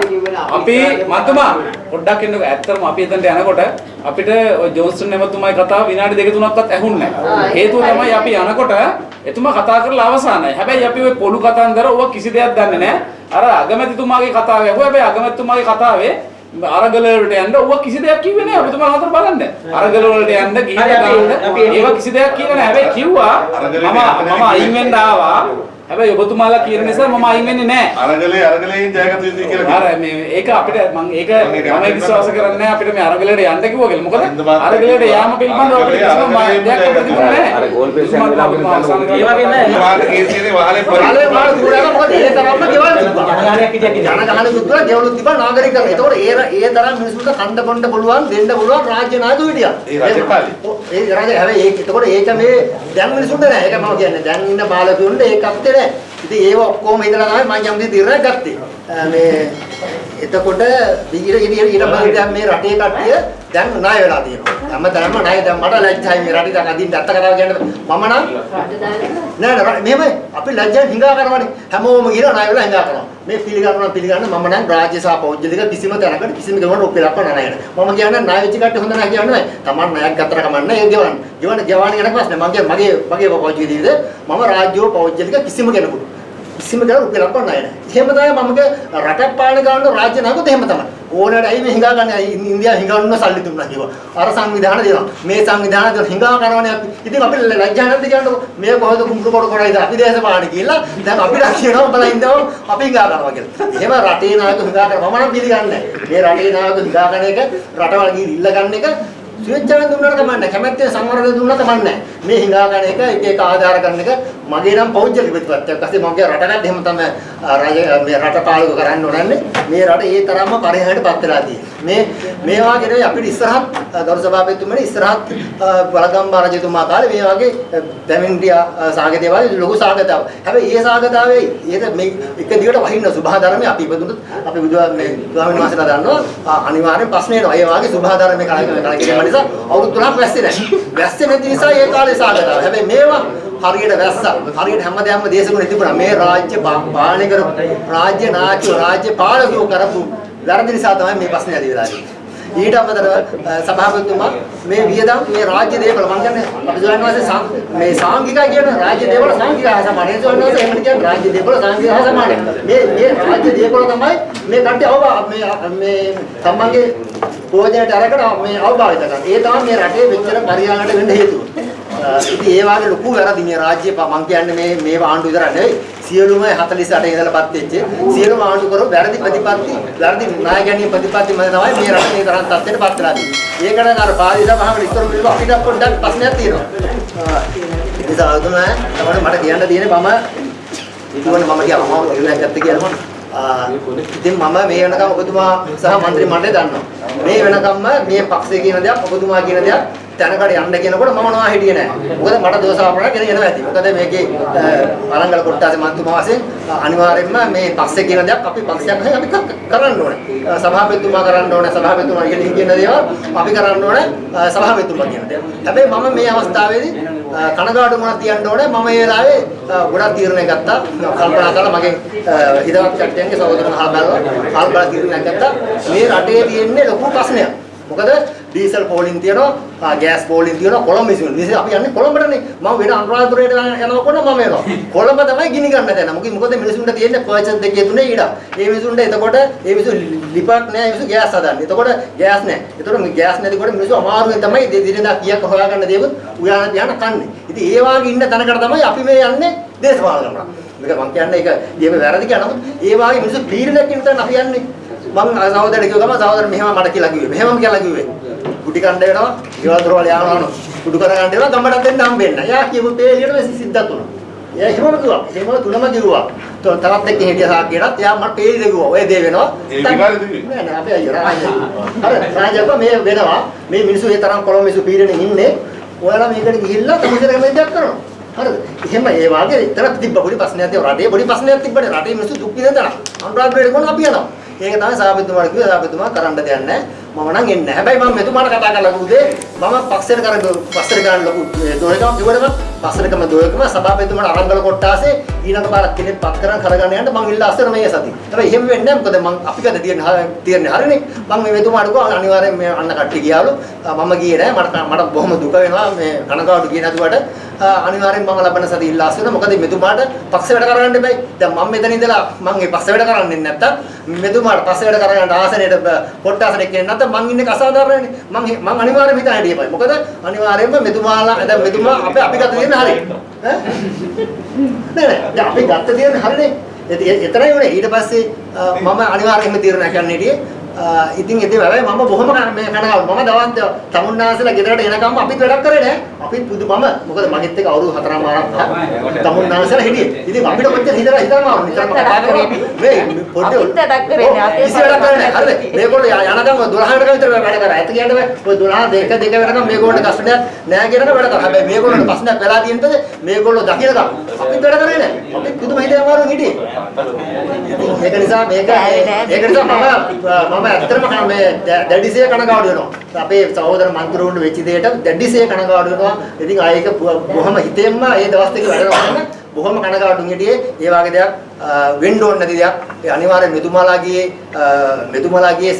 අපි මතුමා පොඩ්ඩක් එන්නකෝ ඇත්තටම අපි එතනට යනකොට අපිට ඔය ජෝන්සන් එමතුමායි කතාව විනාඩි දෙක තුනක්වත් ඇහුන්නේ නැහැ. හේතුව තමයි අපි යනකොට එතුමා කතා කරලා අවසానයි. හැබැයි අපි ওই පොළු කතන්දර ඔව කිසි දෙයක් දන්නේ නැහැ. අර අගමැතිතුමාගේ කතාව ඇහුවා. හැබැයි අගමැතිතුමාගේ කතාවේ අරගල වලට යන්න ඔව කිසි දෙයක් කිව්වේ නැහැ. ඔබ තුමා හතර බලන්න. අරගල වලට යන්න ගිහින් ගන්න. ඒවා කිසි දෙයක් කිව්වේ නැහැ. හැබැයි කිව්වා මම මම අයින් වෙන්න ආවා. හැබැයි ඔබතුමාලා කියන නිසා මම අයින් වෙන්නේ නෑ අරගලේ අරගලෙන් ජයගත යුතුයි කියලා අර මේ ඒක අපිට මම ඒක මම විශ්වාස කරන්නේ නැහැ අපිට මේ අරගලයට යන්න කිව්වා කියලා. මොකද අරගල මාත්- අරගලයට යාම පිළිබඳව අපිට කිසිම අපිට තිබුණේ නැහැ. අර ගෝල් පේස් යන වෙලාව අපිට ඒ වගේම වාහන කීර්තියේ වහලේ කාලේ මාළු දුරලා මොකද ඒ තරම්ම ගෙවල් තිබ්බා. ජනගහනයක් හිටියක් ජන ගහන සුදුලා ගෙවලුත් තිබ්බා නාගරිකයන්. ඒතකොට ඒ ඒ තරම් මිනිසුන්ට කණ්ඩ බොණ්ඩ පුළුවන් දෙන්න පුළුවන් රාජ්‍ය නායකයෝ හිටියා. ඒ රජ කාලේ. ඔව්, ඒ රජ හැබැයි ඒක එතකොට ඒක මේ දැන් මිනිසුන්ට නෑ. ඒක මම කියන්නේ දැන් ඉන්න බාලතුන්ට ඒක අපිට නෑ. ඉතින් ඒව ඔක්කොම හිතලා තමයි මම යම් දේ තීරණයක් ගත්තේ. මේ එතකොට ඊට ඊට ඊට මේ රටේ කට්ටිය දැන් ණය වෙලා තියෙනවා. හැමදාම ණය. දැන් මට ලැජ්ජයි මේ රටේ දැන් අදින් ඇත්ත කතාව කියන්න මම නම් නෑ නෑ මෙහෙමයි. අපි ලැජ්ජෙන් හිඟා කරනවානේ. හැමෝම ගිහලා ණය වෙලා හිඟා කරනවා. මේ පිළිගන්නවා පිළිගන්න මම නම් රාජ්‍ය සහ පෞද්ගලික කිසිම තැනකට කිසිම ගමන රුපියලක් ණය නෑ මම කියන්නේ ණය වෙච්ච කට්ටිය හොඳ නැහැ කියන්නේ තමන් ණයක් ගත්තට කමන්නේ ඒ ගෙවන්න. ගෙවන්න ගෙවන්න කියන ප්‍රශ්නේ. මම කියන්නේ මගේ මගේ පෞද්ගලික ජීවිතේ මම රාජ්‍යව පෞද්ගලික කිසිම කෙනෙකුට. කිසිම කෙනෙකුට රුපියලක් ණය නෑ එහෙම තමයි මමගේ රටක් පාලනය කරන රාජ්‍ය නායකයොත් එහෙම තමයි. ඕනෑට ඇයි මේ හිඟා ගන්න? ඉන්දියාව හිඟන්න සල්ලි දුන්නා කිව්වා. අර සංවිධාන දෙනවා. මේ සංවිධාන දෙන හිඟා කරනවානේ අපි. ඉතින් අපි ලැජ්ජා නැද්ද කියන්නකො? මේ කොහෙද කුඹුරු කොට කොටයිද අපි දේශපාලන කියලා දැන් අපිට කියනවා බලලා ඉඳව අපි හිඟා කරනවා කියලා. එහෙම රටේ නායක හිඟා කරනවා මම නම් පිළිගන්නේ නැහැ. මේ රටේ නායක හිඟා කරන එක රටවල් ගිහින් ඉල්ල ගන්න එක ස්වේච්ඡාවෙන් දුන්නාට කමන්නේ කැමැත්තෙන් සංවරයෙන් දුන්නාට කමන්නේ මේ හිඟා ගන්න එක එක එක ආධාර කරන එක මගේ නම් පෞද්ගලික ප්‍රතිපත්තියක්. ඊපස්සේ මගේ රටකට එහෙම තමයි අ, රජ මේ රට පාලක කරන්න ඕනන්නේ. මේ රට ඒ තරම්ම පරිහානියට පත් වෙලා තියෙන්නේ. මේ මේ වගේ නෙවෙයි අපිට ඉස්සරහත් අ, ගරු සභාපතිතුමනි ඉස්සරහත් බලගම්බා රජතුමා කාලේ මේ වගේ පැමිණියා සාගතේ වගේ ලොකු සාගතාවක්. හැබැයි ඒ සාගතාවේ ඒක මේ එක දිගට වහින්න සුභාධර්මයේ අපි ඉපදුනොත් අපි බුදුහා මේ ස්වාමීන් වහන්සේලා දන්නවා අ, අනිවාර්යෙන් ප්‍රශ්න එනවා. ඒ වගේ සුභාධර්මයේ කලකිරීම නිසා අවුරුදු තුනක් වැස්සේ නැහැ. වැස්සේ නැති නිසා ඒ කාලේ සාගතාව. හැබැයි මේවා හරියට වැස්සා හරියට හැමදාම දේශගුණ තිබුණා මේ රාජ්‍ය පා- පාලනය කරපු රාජ්‍ය නායකයෝ රාජ්‍ය පාලකයෝ කරපු වැරදි නිසා තමයි මේ ප්‍රශ්නේ ඇති වෙලා තියෙන්නේ. ඊට අමතරව අ, සභාපතිතුමා මේ වියදම් මේ රාජ්‍ය දේපල මම කියන්නේ අපි ස්වාමීන් වහන්සේ සාම්- මේ සාංගිකයි කියන රාජ්‍ය දේපල සාංගිකයි හා සමානයි ස්වාමීන් වහන්සේ එහෙම කියන්නේ රාජ්‍ය දේපල සාංගිකයි හා සමානයි මේ මේ රාජ්‍ය දේපල තමයි මේ කට්ටිය අවබා මේ මේ තමන්ගේ ප්‍රයෝජනට අරගෙන මේ අවබෝධ කරගන්න. ඒ තමයි මේ රටේ මෙච්චර පරිහානියට වෙන්න හේතුව. අ, ඉතින් ඒ වගේ ලොකු වැරදි මේ රාජ්‍ය ප- මං කියන්නේ මේ මේ ආණ්ඩු විතර නෙවෙයි සියලුම 48 ඉඳලාපත් වෙච්ච සියලුම ආණ්ඩු කරු වැරදි ප්‍රතිපත්ති වැරදි නායකයන්ගේ ප්‍රතිපත්ති මත තමයි මේ රට මේ තරම් තත්ත්වයට පත් වෙලා තියෙන්නේ. ඒකට අර පාලි සභාවට ඉස්සර පිළිව අපිට පොඩ්ඩක් ප්‍රශ්නයක් තියෙනවා. අ, ඉතින් සාදුම තමයි මට කියන්න තියෙන්නේ මම ඉතින් මම කිය අමාව නිර්ණයක් ගත්ත කියලා මම ඉතින් මම මේ වෙනකම් ඔබතුමා සහ മന്ത്രി මණ්ඩලය දන්නවා. මේ වෙනකම්ම මේ පක්ෂය කියන දෙයක් ඔබතුමා කියන දෙයක් තැනකට යන්න කියනකොට මම නොවා හිටියේ නෑ. මොකද මට දෝෂාපරණ ගෙන යනවා ඇති. මොකද මේකේ අරංගල කොට්ටාසේ මන්තුමා වශයෙන් අනිවාර්යයෙන්ම මේ පක්ෂය කියන දෙයක් අපි පක්ෂයක් වශයෙන් අපි ක- කරන්න ඕනේ. සභාපතිතුමා කරන්න ඕනේ සභාපතිතුමා ඉගෙන කියන දේවල් අපි කරන්න ඕනේ සභාපතිතුමා කියන දේ. හැබැයි මම මේ අවස්ථාවේදී කනගාටු මොනවද තියන්න ඕනේ මම මේ වෙලාවේ ගොඩක් තීරණයක් ගත්තා. කල්පනා කරලා මගේ හිතවත් කට්ටියන්ගේ සහෝදරන් අහලා බලලා කල්පනා තීරණයක් ගත්තා. මේ රටේ තියෙන්නේ ලොකු ප්‍රශ්නයක්. මොකද ඩීසල් පෝලින් තියෙනවා ගෑස් පෝලින් තියෙනවා කොළඹ මිසින්. මිසින් අපි යන්නේ කොළඹටනේ. මම වෙන අනුරාධපුරයට යනකොට මම එනවා කොළඹ තමයි ගිනි ගන්න දැන මොකද මොකද මිනිසුන්ට තියෙන්නේ? පර්චස් දෙකේ තුනේ ඊට ඒ මිනිසුන්ට එතකොට ඒ මිනිසු ලිපක් නෑ මිනිසු ගෑස් හදන්නේ. එතකොට ගෑස් නෑ. එතකොට මේ ගෑස් නැතිකොට මිනිසු අමාරුවෙන් තමයි දිනදා කීයක් හොයාගන්න දේවල් උයාන ධ්‍යාන කන්නේ. ඉතින් ඒ වාගේ ඉන්න තැනකට තමයි අපි මේ යන්නේ දේශපාලන කරනවා මේක මම කියන්නේ ඒක ඊයේ වැරදි කියන නමුත් ඒ වාගේ මිනිසු පීඩනයක් ඉන්න තැන අපි යන්නේ. මං සහෝදරට කිව්ව ගම සහෝදර මෙහෙම මට කියලා කිව්වේ. මෙහෙමම කියලා කිව්වේ. කුටි කණ්ඩ වෙනවා, ගෙවල් දොරවල් යනවා. කුඩු කර ගන්න වෙනවා ගම්බඩක් දෙන්න හම්බෙන්න. යා කියපු පේලියට මේ සිද්ධාත් උනා. එයා එහෙමම කිව්වා. එහෙමම තුනම කිව්වා. තවත් එක්ක හිටිය සාක්කියටත් එයා මට පේලිද කිව්වා. ඔය දේ වෙනවා. ඒ විකාරෙ දිවි. නෑ නෑ අපේ අයියා රාජ්‍ය. අර රාජ්‍යක මේ වෙනවා. මේ මිනිස්සු ඒ තරම් කොළඹ මිනිස්සු පීඩනේ ඉන්නේ. ඔයාලා මේකට ගිහිල්ලා තමුසෙර කැමති දෙයක් කරනවා. හරිද? එහෙම ඒ වාගේ ඉතර තිබ්බ පොඩි ප්‍රශ්නයක් තියෙනවා. රටේ පොඩි ප්‍රශ්නයක් තිබ්බනේ. රටේ මිනිස්සු දුක් විඳ තන. අනුරාධපුරේට කොහොමද අපි යනවා? ඒක තමයි සාපේතුමාට කිව්වේ සාපේතුමා කරන්න දෙයක් නැහැ. මම නම් එන්නේ නැහැ. හැබැයි මම මෙතුමාට කතා කරලා කිව්වේ මම පක්ෂයට කරන් පක්ෂයට කරන් ලොකු දෝයකම කිව්වම පක්ෂයටම දෝයකම සභාපතිතුමාට අරංගල කොට්ටාසේ ඊළඟ පාරක් කෙනෙක් පත් කරන් කරගෙන යන්න මං ඉල්ලා අස්සර මේ සති. හැබැයි එහෙම වෙන්නේ නැහැ. මොකද මං අපි කද තියෙන තියෙන්නේ හරිනේ. මං මේ මෙතුමාට කිව්වා අනිවාර්යෙන් මේ අන්න කට්ටිය ගියාලු. මම ගියේ නැහැ. මට මට බොහොම දුක වෙනවා මේ කනගාටු කියන දුවට අනිවාර්යෙන් මම ලබන සති ඉල්ලා අස්සර. මොකද මෙතුමාට පක්ෂ වැඩ කරන්න බෑ. දැන් මම මෙතන ඉඳලා මං මේ පක්ෂ වැඩ කරන්නේ නැත්තම් මෙතුමාට පස්සේ වැඩ කරගන්න ආසනයට කොට්ටාසනෙක් කියන්නේ නැත්නම් මං ඉන්නේ අසාධාරණනේ මං මං අනිවාර්යයෙන් හිතා හිටියපයි මොකද අනිවාර්යයෙන්ම මෙතුමාලා දැන් මෙතුමා අපි අපි ගත තියෙන හරිය ඈ? නෑ නෑ. දැන් අපි ගත තියෙන හරිනේ. එතරම් උනේ ඊට පස්සේ මම අනිවාර්යයෙන්ම තීරණයක් ගන්න හිටියේ ඉතින් ඉතින් හැබැයි මම බොහොම මේ කනගාටු. මම දවස් තමුන්නාසලා ගෙදරට එනකම් අපිත් වැඩක් කරේ නෑ. අපිත් පුදු මම මොකද මගෙත් එක්ක අවුරුදු හතරම ආරම්භ තමුන්නාසලා හිටියේ. ඉතින් අපිට කොච්චර හිතලා හිතලා මාරු නිතරම කතා කරේ මේ අපිත් වැඩක් කරේ නෑ. අපේ කිසි වැඩක් කරේ නෑ. හරිද? මේගොල්ලෝ යනකම් 12කට විතර වැඩ කරා. ඇත්ත කියන්නේ ඔය 12 දෙක දෙක වෙනකම් මේගොල්ලෝ කස්ටඩියක් නෑ කියනක වැඩ කරා. හැබැයි මේගොල්ලෝ ප්‍රශ්නයක් වෙලා තියෙනද මේගොල්ලෝ දකිනකම් අපිත් වැඩ කරේ නෑ. අපිත් පුදුම හිතේ අමාරුවෙන් හිටියේ. ඒක නිසා මේක ඒක නිසා මම මම ඇත්තටම කන මේ දැඩිසේ කනගාටු වෙනවා. අපේ සහෝදර මන්ත්‍රීවරුන්ට වෙච්ච දෙයට දැඩිසේ කනගාටු වෙනවා. ඉතින් ආයෙක බොහොම හිතෙන්ම ඒ දවස් දෙක වැඩ කරනවා. බොහොම කනගාටුන් හිටියේ ඒ වගේ දෙයක් වෙන්න ඕන නැති දෙයක්. ඒ අනිවාර්යෙන් මෙතුමාලාගේ මෙතුමාලාගේ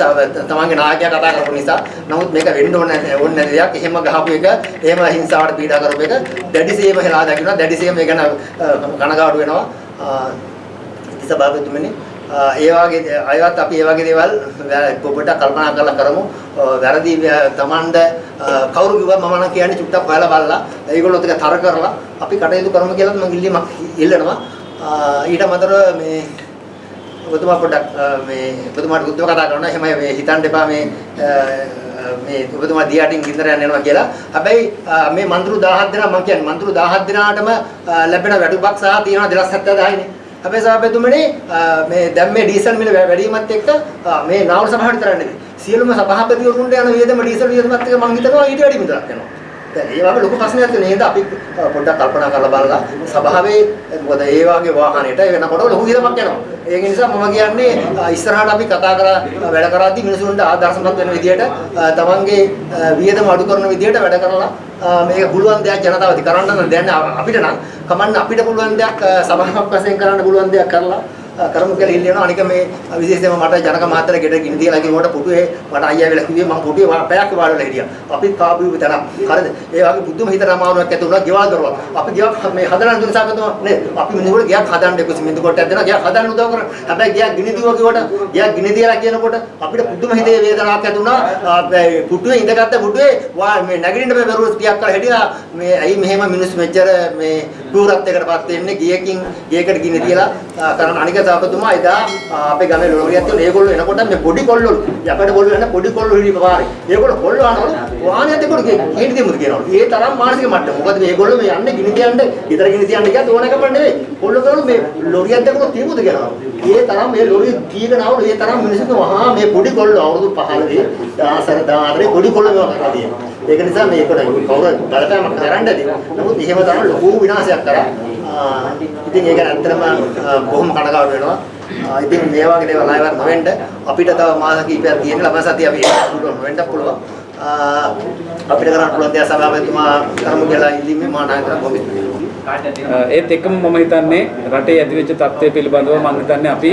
තමන්ගේ ናයකයා කතා කරපු නිසා. නමුත් මේක වෙන්න ඕන ඕන නැති දෙයක්. එහෙම ගහපු එක, එහෙම හිංසාවට පීඩා කරපු එක දැඩිසේම හෙලා දකිනවා. දැඩිසේම ඒ ගැන කනගාටු වෙනවා. සභාපතිතුමනි ඒ වගේ අයවත් අපි ඒ වගේ දේවල් පොඩ්ඩක් කල්පනා කරලා කරමු. වැරදි තමන්ද කවුරු කිව්වත් මම නම් කියන්නේ චුට්ටක් බලලා බලලා ඒගොල්ලොත් එක තර කරලා අපි කටයුතු කරමු කියලා මම ඉල්ලීමක් ඉල්ලනවා. ඊට අමතරව මේ ඔබතුමා පොඩ්ඩක් මේ ඔබතුමාට උත්තර කතා කරනවා. එහෙම මේ හිතන්න එපා මේ මේ ඔබතුමා දියාටින් ගින්දර යන්න යනවා කියලා. හැබැයි මේ මන්ත්‍රු 17 දෙනා මම කියන්නේ මන්ත්‍රු 17 දෙනාටම ලැබෙන වැටුපක් සහ තියෙනවා 270 නේ. අපේ සභාපතිතුමනි මේ දැන් මේ ඩීසල් මිල වැඩිවීමත් එක්ක මේ නාවර සභාවට විතර නෙවෙයි සියලුම සභාපතිවරුන්ට යන වියදම ඩීසල් වියදමත් එක්ක මම හිතනවා ඊට වැඩි මිලක් යනවා. දැන් ඒ වගේ ලොකු ප්‍රශ්නයක් තියෙන නේද අපි පොඩ්ඩක් කල්පනා කරලා බලලා සභාවේ මොකද ඒ වගේ වාහනයට වෙනකොට ලොකු වියදමක් යනවා. ඒක නිසා මම කියන්නේ ඉස්සරහට අපි කතා කරලා වැඩ කරද්දී මිනිසුන්ට ආදර්ශමත් වෙන විදියට තමන්ගේ වියදම අඩු කරන විදියට වැඩ කරලා මේක පුළුවන් දෙයක් ජනතාව ඉදි කරන්න නම් දැන් අපිට නම් කමන්න අපිට පුළුවන් දෙයක් සභාවක් වශයෙන් කරන්න පුළුවන් දෙයක් කරලා කරමු කියලා ඉල්ලනවා. අනික මේ විශේෂයෙන්ම මට ජනක මහත්තයා ගෙට ගිනි තියලා කිව්වට පුටුවේ මට අයියා වෙලා කිව්වේ මම පුටුවේ පැයක් වාඩිලා හිටියා. අපිත් කාපු විතර හරිද? ඒ වගේ පුදුම හිතට අමාරුවක් ඇති වුණා ගෙවල් දරුවා අපි ගෙවක් මේ හදන්න දුන්න සාකතුම නේ. අපි මිනිහුන්ට ගෙයක් හදන්න එක්ක. සිමෙන්තු කොටයක් දෙනවා. ගෙයක් හදන්න උදව් කරා. හැබැයි ගෙයක් ගිනි දිව කිව්වට ගෙයක් ගිනි තියලා කියනකොට අපිට පුදුම හිතේ වේදනාවක් ඇති වුණා. ආ, මේ පුටුවේ ඉඳගත්ත පුටුවේ වා මේ නැගිටින්න බෑ බැරුව ටිකක් කරලා හිටියා මේ ඇයි මෙහෙම මිනිස්සු මෙච්චර මේ පූරත්වයකටපත් වෙන්නේ ගියකින් ගියකට ගිනි තියලා ආ, කරන අනික සාකතුමා එදා ආ, අපේ ගමේ ලෝරියක් තියෙන ඒගොල්ලෝ එනකොට මේ පොඩි කොල්ලෝ යකඩ කොල්ලෝ එන පොඩි කොල්ලෝ හිටි පාරේ. ඒගොල්ලෝ කොල්ලෝ අනවලු වාහනයත් එක්කම කේන්ති දෙමුද කියනවලු. ඒ තරම් මානසික මට්ටම. මොකද මේගොල්ලෝ මේ යන්නේ ගිනි තියන්න ඊතර ගිනි තියන්න ගියත් ඕන එකම නෙවෙයි. කොල්ලෝ කරනු මේ ලෝරියක් එක්කම තියමුද කියනවා. ඒ තරම් මේ ලෝරිය කීගෙන ආවලු. ඒ තරම් මිනිස්සු වහා මේ පොඩි කොල්ලෝ අවුරුදු 15 10 14 පොඩි කොල්ලෝ මේවා කරලා තියෙනවා. ඒක නිසා මේකට කවුරු බලපෑමක් කරන්න ඇති නමුත් එහෙම තමයි ලොකු විනාශයක් කරා. ඉතින් ඒක ඇත්තටම බොහොම කනගාටු වෙනවා. ඉතින් මේ වගේ දේවල් ආයෙත් නොවෙන්න අපිට තව මාස කිහිපයක් තියෙන ළමයි සතිය අපි ඒක පුළුවන් නොවෙන්න පුළුවන් අපිට කරන්න පුළුවන් දේ සභාපතිතුමා කරමු කියලා ඉල්ලීමේ මා නායකතුමා කොමිටු ඒත් එකම මම හිතන්නේ රටේ ඇතිවෙච්ච තත්ත්වය පිළිබඳව මම හිතන්නේ අපි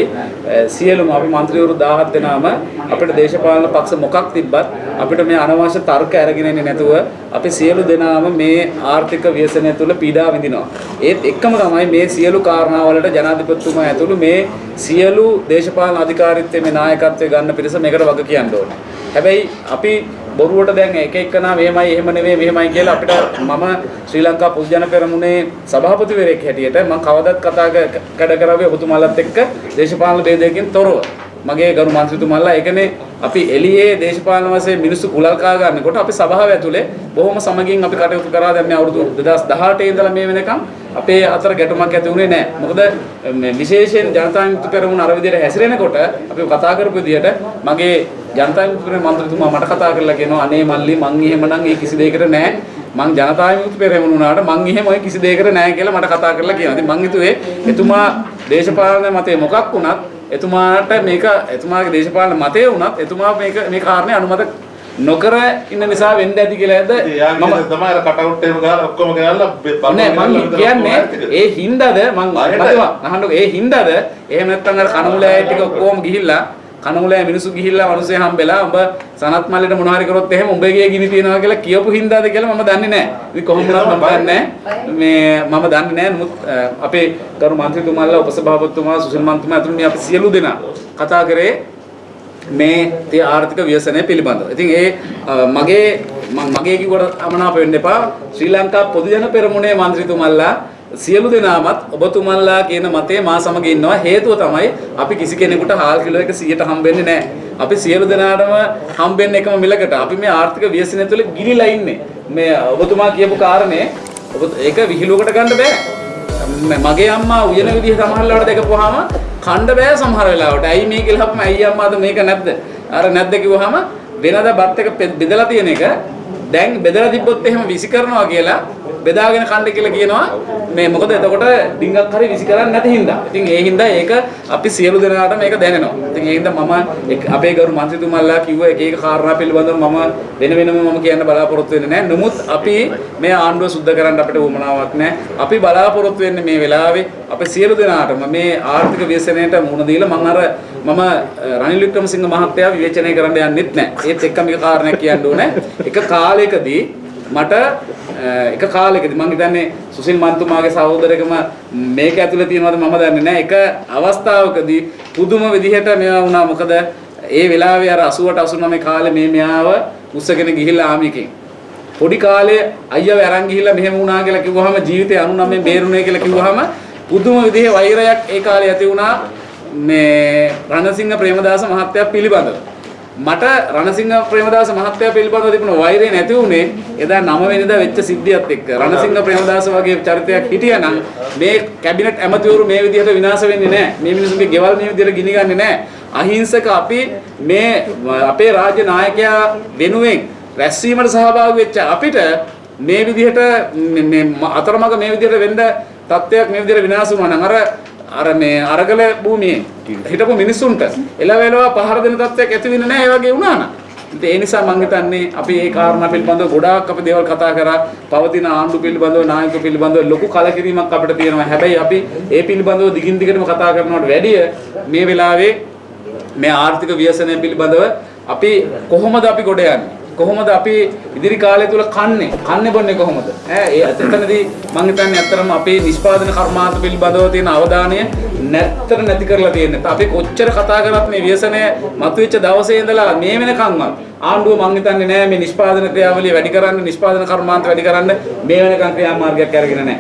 සියලුම අපි മന്ത്രിවරු 17 දෙනාම අපිට දේශපාලන පක්ෂ මොකක් තිබ්බත් අපිට මේ අනවශ්‍ය තර්ක අරගෙන ඉන්නේ නැතුව අපි සියලු දෙනාම මේ ආර්ථික ව්‍යසනය තුළ පීඩා විඳිනවා. ඒත් එකම තමයි මේ සියලු කාරණාවලට ජනාධිපතිතුමා ඇතුළු මේ සියලු දේශපාලන අධිකාරීත්වයේ මේ නායකත්වය ගන්න පිරිස මේකට වග කියන්න ඕනේ. හැබැයි අපි බොරුවට දැන් එක එක්කනා මෙහෙමයි එහෙම නෙවෙයි මෙහෙමයි කියලා අපිට මම ශ්‍රී ලංකා පොදු ජන පෙරමුණේ සභාපතිවරයෙක් හැටියට මම කවදත් කතා ක- කඩ කරාවේ ඔබතුමාලත් එක්ක දේශපාලන ભેදයකින් තොරව. මගේ ගරු මන්ත්‍රීතුමාලා ඒකනේ අපි එළියේ දේශපාලන වශයෙන් මිනිස්සු කුලල් කා ගන්නකොට අපි සභාව ඇතුලේ බොහොම සමගින් අපි කටයුතු කරා දැන් මේ අවුරුදු 2018 ඉඳලා මේ වෙනකම් අපේ අතර ගැටුමක් ඇති වුණේ නැහැ. මොකද මේ විශේෂයෙන් ජනතා විමුක්ති පෙරමුණ අර විදිහට හැසිරෙනකොට අපි කතා කරපු විදිහට මගේ ජනතා විමුක්ති පෙරමුණ මන්ත්‍රීතුමා මට කතා කරලා කියනවා අනේ මල්ලි මං එහෙමනම් ඒ කිසි දෙයකට නැහැ. මං ජනතා විමුක්ති පෙරමුණ වුණාට මං එහෙම ඔය කිසි දෙයකට නැහැ කියලා මට කතා කරලා කියනවා. ඉතින් මං හිතුවේ එතුමා දේශපාලන මතේ මොකක් වුණත් එතුමාට මේක එතුමාගේ දේශපාලන මතය වුණත් එතුමා මේක මේ කාරණේ අනුමත නොකර ඉන්න නිසා වෙන්න ඇති කියලාද මම තමයි අර කටවුට් එකම ගහලා ඔක්කොම ගෙනල්ලා නෑ මං කියන්නේ ඒ හින්දාද මං. මතවා අහන්නකො ඒ හින්දාද එහෙම නැත්නම් අර කණමුලෑ ටික ඔක්කොම ගිහිල්ලා කණුලෑ මිනිස්සු ගිහිල්ලා මිනිස්සේ හම්බෙලා උඹ සනත් මල්ලේට මොන හරි කරොත් එහෙම උඹේ ගේ ගිනි තියනවා කියලා කියපු හින්දාද කියලා මම දන්නේ නැහැ. ඉතින් කොහොම වුණත් මම දන්නේ මේ මම දන්නේ නැහැ. නමුත් අපේ ගරු මන්ත්‍රීතුමාලා උපසභාපතිතුමා සුසිල් මන්ත්‍රීතුමා අතුළු මේ අපි සියලු දෙනා කතා කරේ මේ තේ ආර්ථික ව්‍යසනය පිළිබඳව. ඉතින් ඒ මගේ මගේ කිව්වට අමනාප වෙන්න එපා. ශ්‍රී ලංකා පොදු ජන පෙරමුණේ මන්ත්‍රීතුමල්ලා සියලු දෙනාමත් ඔබතුමන්ලා කියන මතේ මා සමග ඉන්නවා හේතුව තමයි අපි කිසි කෙනෙකුට හාල් කිලෝ එක 100ට හම්බෙන්නේ නැහැ. අපි සියලු දෙනාටම හම්බෙන්නේ එකම මිලකට. අපි මේ ආර්ථික ව්‍යසනය තුළ ගිලිලා ඉන්නේ. මේ ඔබතුමා කියපු කාරණේ ඔබ ඒක විහිළුවකට ගන්න බෑ. ම- මගේ අම්මා උයන විදිහ සමහරවල්ලාට දැකපුවාම කණ්ඩ බෑ සමහර වෙලාවට. ඇයි මේ කියලා අපම ඇයි අම්මාද මේක නැද්ද? අර නැද්ද කිව්වහම වෙනදා බත් එක පෙ- බෙදලා තියෙන එක දැන් බෙදලා තිබ්බොත් එහෙම විසි කරනවා කියලා බෙදාගෙන කන්න කියලා කියනවා. මේ මොකද එතකොට ඩිංගක් හරි විසි කරන්නේ නැති හින්දා. ඉතින් ඒ හින්දා ඒක අපි සියලු දෙනාට මේක දැනෙනවා. ඉතින් ඒ හින්දා මම එක්- අපේ ගරු මන්ත්‍රීතුමල්ලා කිව්ව එක එක කාරණා පිළිබඳව මම වෙන වෙනම මම කියන්න බලාපොරොත්තු වෙන්නේ නැහැ. නමුත් අපි මේ ආණ්ඩුව සුද්ධ කරන්න අපිට උවමනාවක් නැහැ. අපි බලාපොරොත්තු වෙන්නේ මේ වෙලාවේ අපි සියලු දෙනාටම මේ ආර්ථික ව්‍යසනයට මුහුණ දීලා මම අර මම අ, රනිල් වික්‍රමසිංහ මහත්තයා විවේචනය කරන්න යන්නෙත් නැහැ. ඒත් එක්ක මේක කාරණයක් කියන්න ඕනේ. එක කාලයකදී මට අ, එක කාලෙකදී මම හිතන්නේ සුසිල් මන්තුමාගේ සහෝදරකම මේක ඇතුලේ තියෙනවද මම දන්නේ නැහැ. එක අවස්ථාවකදී පුදුම විදිහට මේවා වුණා. මොකද ඒ වෙලාවේ අර 88 89 කාලේ මේ මෙයාව උස්සගෙන ගිහිල්ලා ආමිකෙන් පොඩි කාලේ අයියව අරන් ගිහිල්ලා මෙහෙම වුණා කියලා කිව්වහම ජීවිතේ 99 බේරුණේ කියලා කිව්වහම පුදුම විදිහේ වෛරයක් ඒ කාලේ ඇති වුණා මේ රණසිංහ ප්‍රේමදාස මහත්තයා පිළිබඳව. මට රණසිංහ ප්‍රේමදාස මහත්තයා පිළිබඳව තිබුණ වෛරය නැති වුණේ එදා 9 වෙනිදා වෙච්ච සිද්ධියත් එක්ක. රණසිංහ ප්‍රේමදාස වගේ චරිතයක් හිටියනම් මේ කැබිනට් ඇමතිවරු මේ විදිහට විනාශ වෙන්නේ නැහැ. මේ මිනිසුන්ගේ ගෙවල් මේ විදිහට ගිනි ගන්නේ නැහැ. අහිංසක අපි මේ අපේ රාජ්‍ය නායකයා වෙනුවෙන් රැස්වීමට සහභාගී වෙච්ච අපිට මේ විදිහට මේ- මේ ම- අතරමඟ මේ විදිහට වෙන්න තත්ත්වයක් මේ විදිහට විනාශ වුණා නම් අර අර මේ අරගල භූමියේ හිටපු මිනිස්සුන්ට එළවෙලව පහර දෙන තත්ත්වයක් ඇති වෙන්නේ නැහැ ඒ වගේ වුණා නම් ඉතින් ඒ නිසා මම හිතන්නේ අපි ඒ කාරණා පිළිබඳව ගොඩාක් අපි දේවල් කතා කරා. පවතින ආණ්ඩු පිළිබඳව නායක පිළිබඳව ලොකු කලකිරීමක් අපිට තියෙනවා. හැබැයි අපි ඒ පිළිබඳව දිගින් දිගටම කතා කරනවට වැඩිය මේ වෙලාවේ මේ ආර්ථික ව්‍යසනය පිළිබඳව අපි කොහොමද අපි ගොඩ යන්නේ? කොහොමද අපි ඉදිරි කාලය තුල කන්නේ? කන්නේ බොන්නේ කොහොමද? ඈ ඒ එතනදී මම හිතන්නේ ඇත්තටම අපේ නිෂ්පාදන කර්මාන්ත පිළිබඳව තියෙන අවධානය නැත්තර නැති කරලා තියෙන්නේ. අපි කොච්චර කතා කරත් මේ ව්‍යසනය මතුවෙච්ච දවසේ ඉඳලා මේ වෙනකන්වත් ආණ්ඩුව මං හිතන්නේ නෑ මේ නිෂ්පාදන ක්‍රියාවලිය වැඩි කරන්න නිෂ්පාදන කර්මාන්ත වැඩි කරන්න මේ වෙනකන් ක්‍රියාමාර්ගයක් අරගෙන නෑ.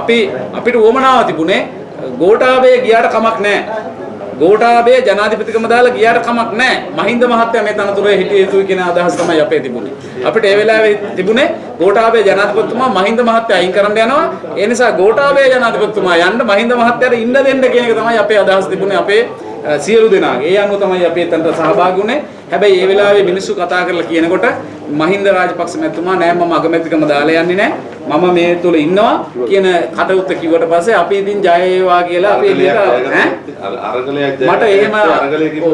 අපි අපිට උවමනාව තිබුණේ ගෝඨාභය ගියාට කමක් නෑ. ගෝඨාභය ජනාධිපතිකම දාලා ගියාට කමක් නැහැ. මහින්ද මහත්තයා මේ තනතුරේ හිටිය යුතුයි කියන අදහස තමයි අපේ තිබුණේ. අපිට ඒ වෙලාවේ තිබුණේ ගෝඨාභය ජනාධිපතිතුමා මහින්ද මහත්තයා අයින් කරන්න යනවා. ඒ නිසා ගෝඨාභය ජනාධිපතිතුමා යන්න මහින්ද මහත්තයාට ඉන්න දෙන්න කියන එක තමයි අපේ අදහස තිබුණේ අපේ අ, සියලු දෙනාගේ. ඒ අනුව තමයි අපි එතනට සහභාගී වුණේ. හැබැයි ඒ වෙලාවේ මිනිස්සු කතා කරලා කියනකොට මහින්ද රාජපක්ෂ මැතිතුමා නෑ මම අගමැතිකම දාලා යන්නේ නෑ. මම මේ තුල ඉන්නවා කියන කටයුත්ත කිව්වට පස්සේ අපි ඉතින් ජය වේවා කියලා අපි එළියට ඈ? අරගලයක් මට එහෙම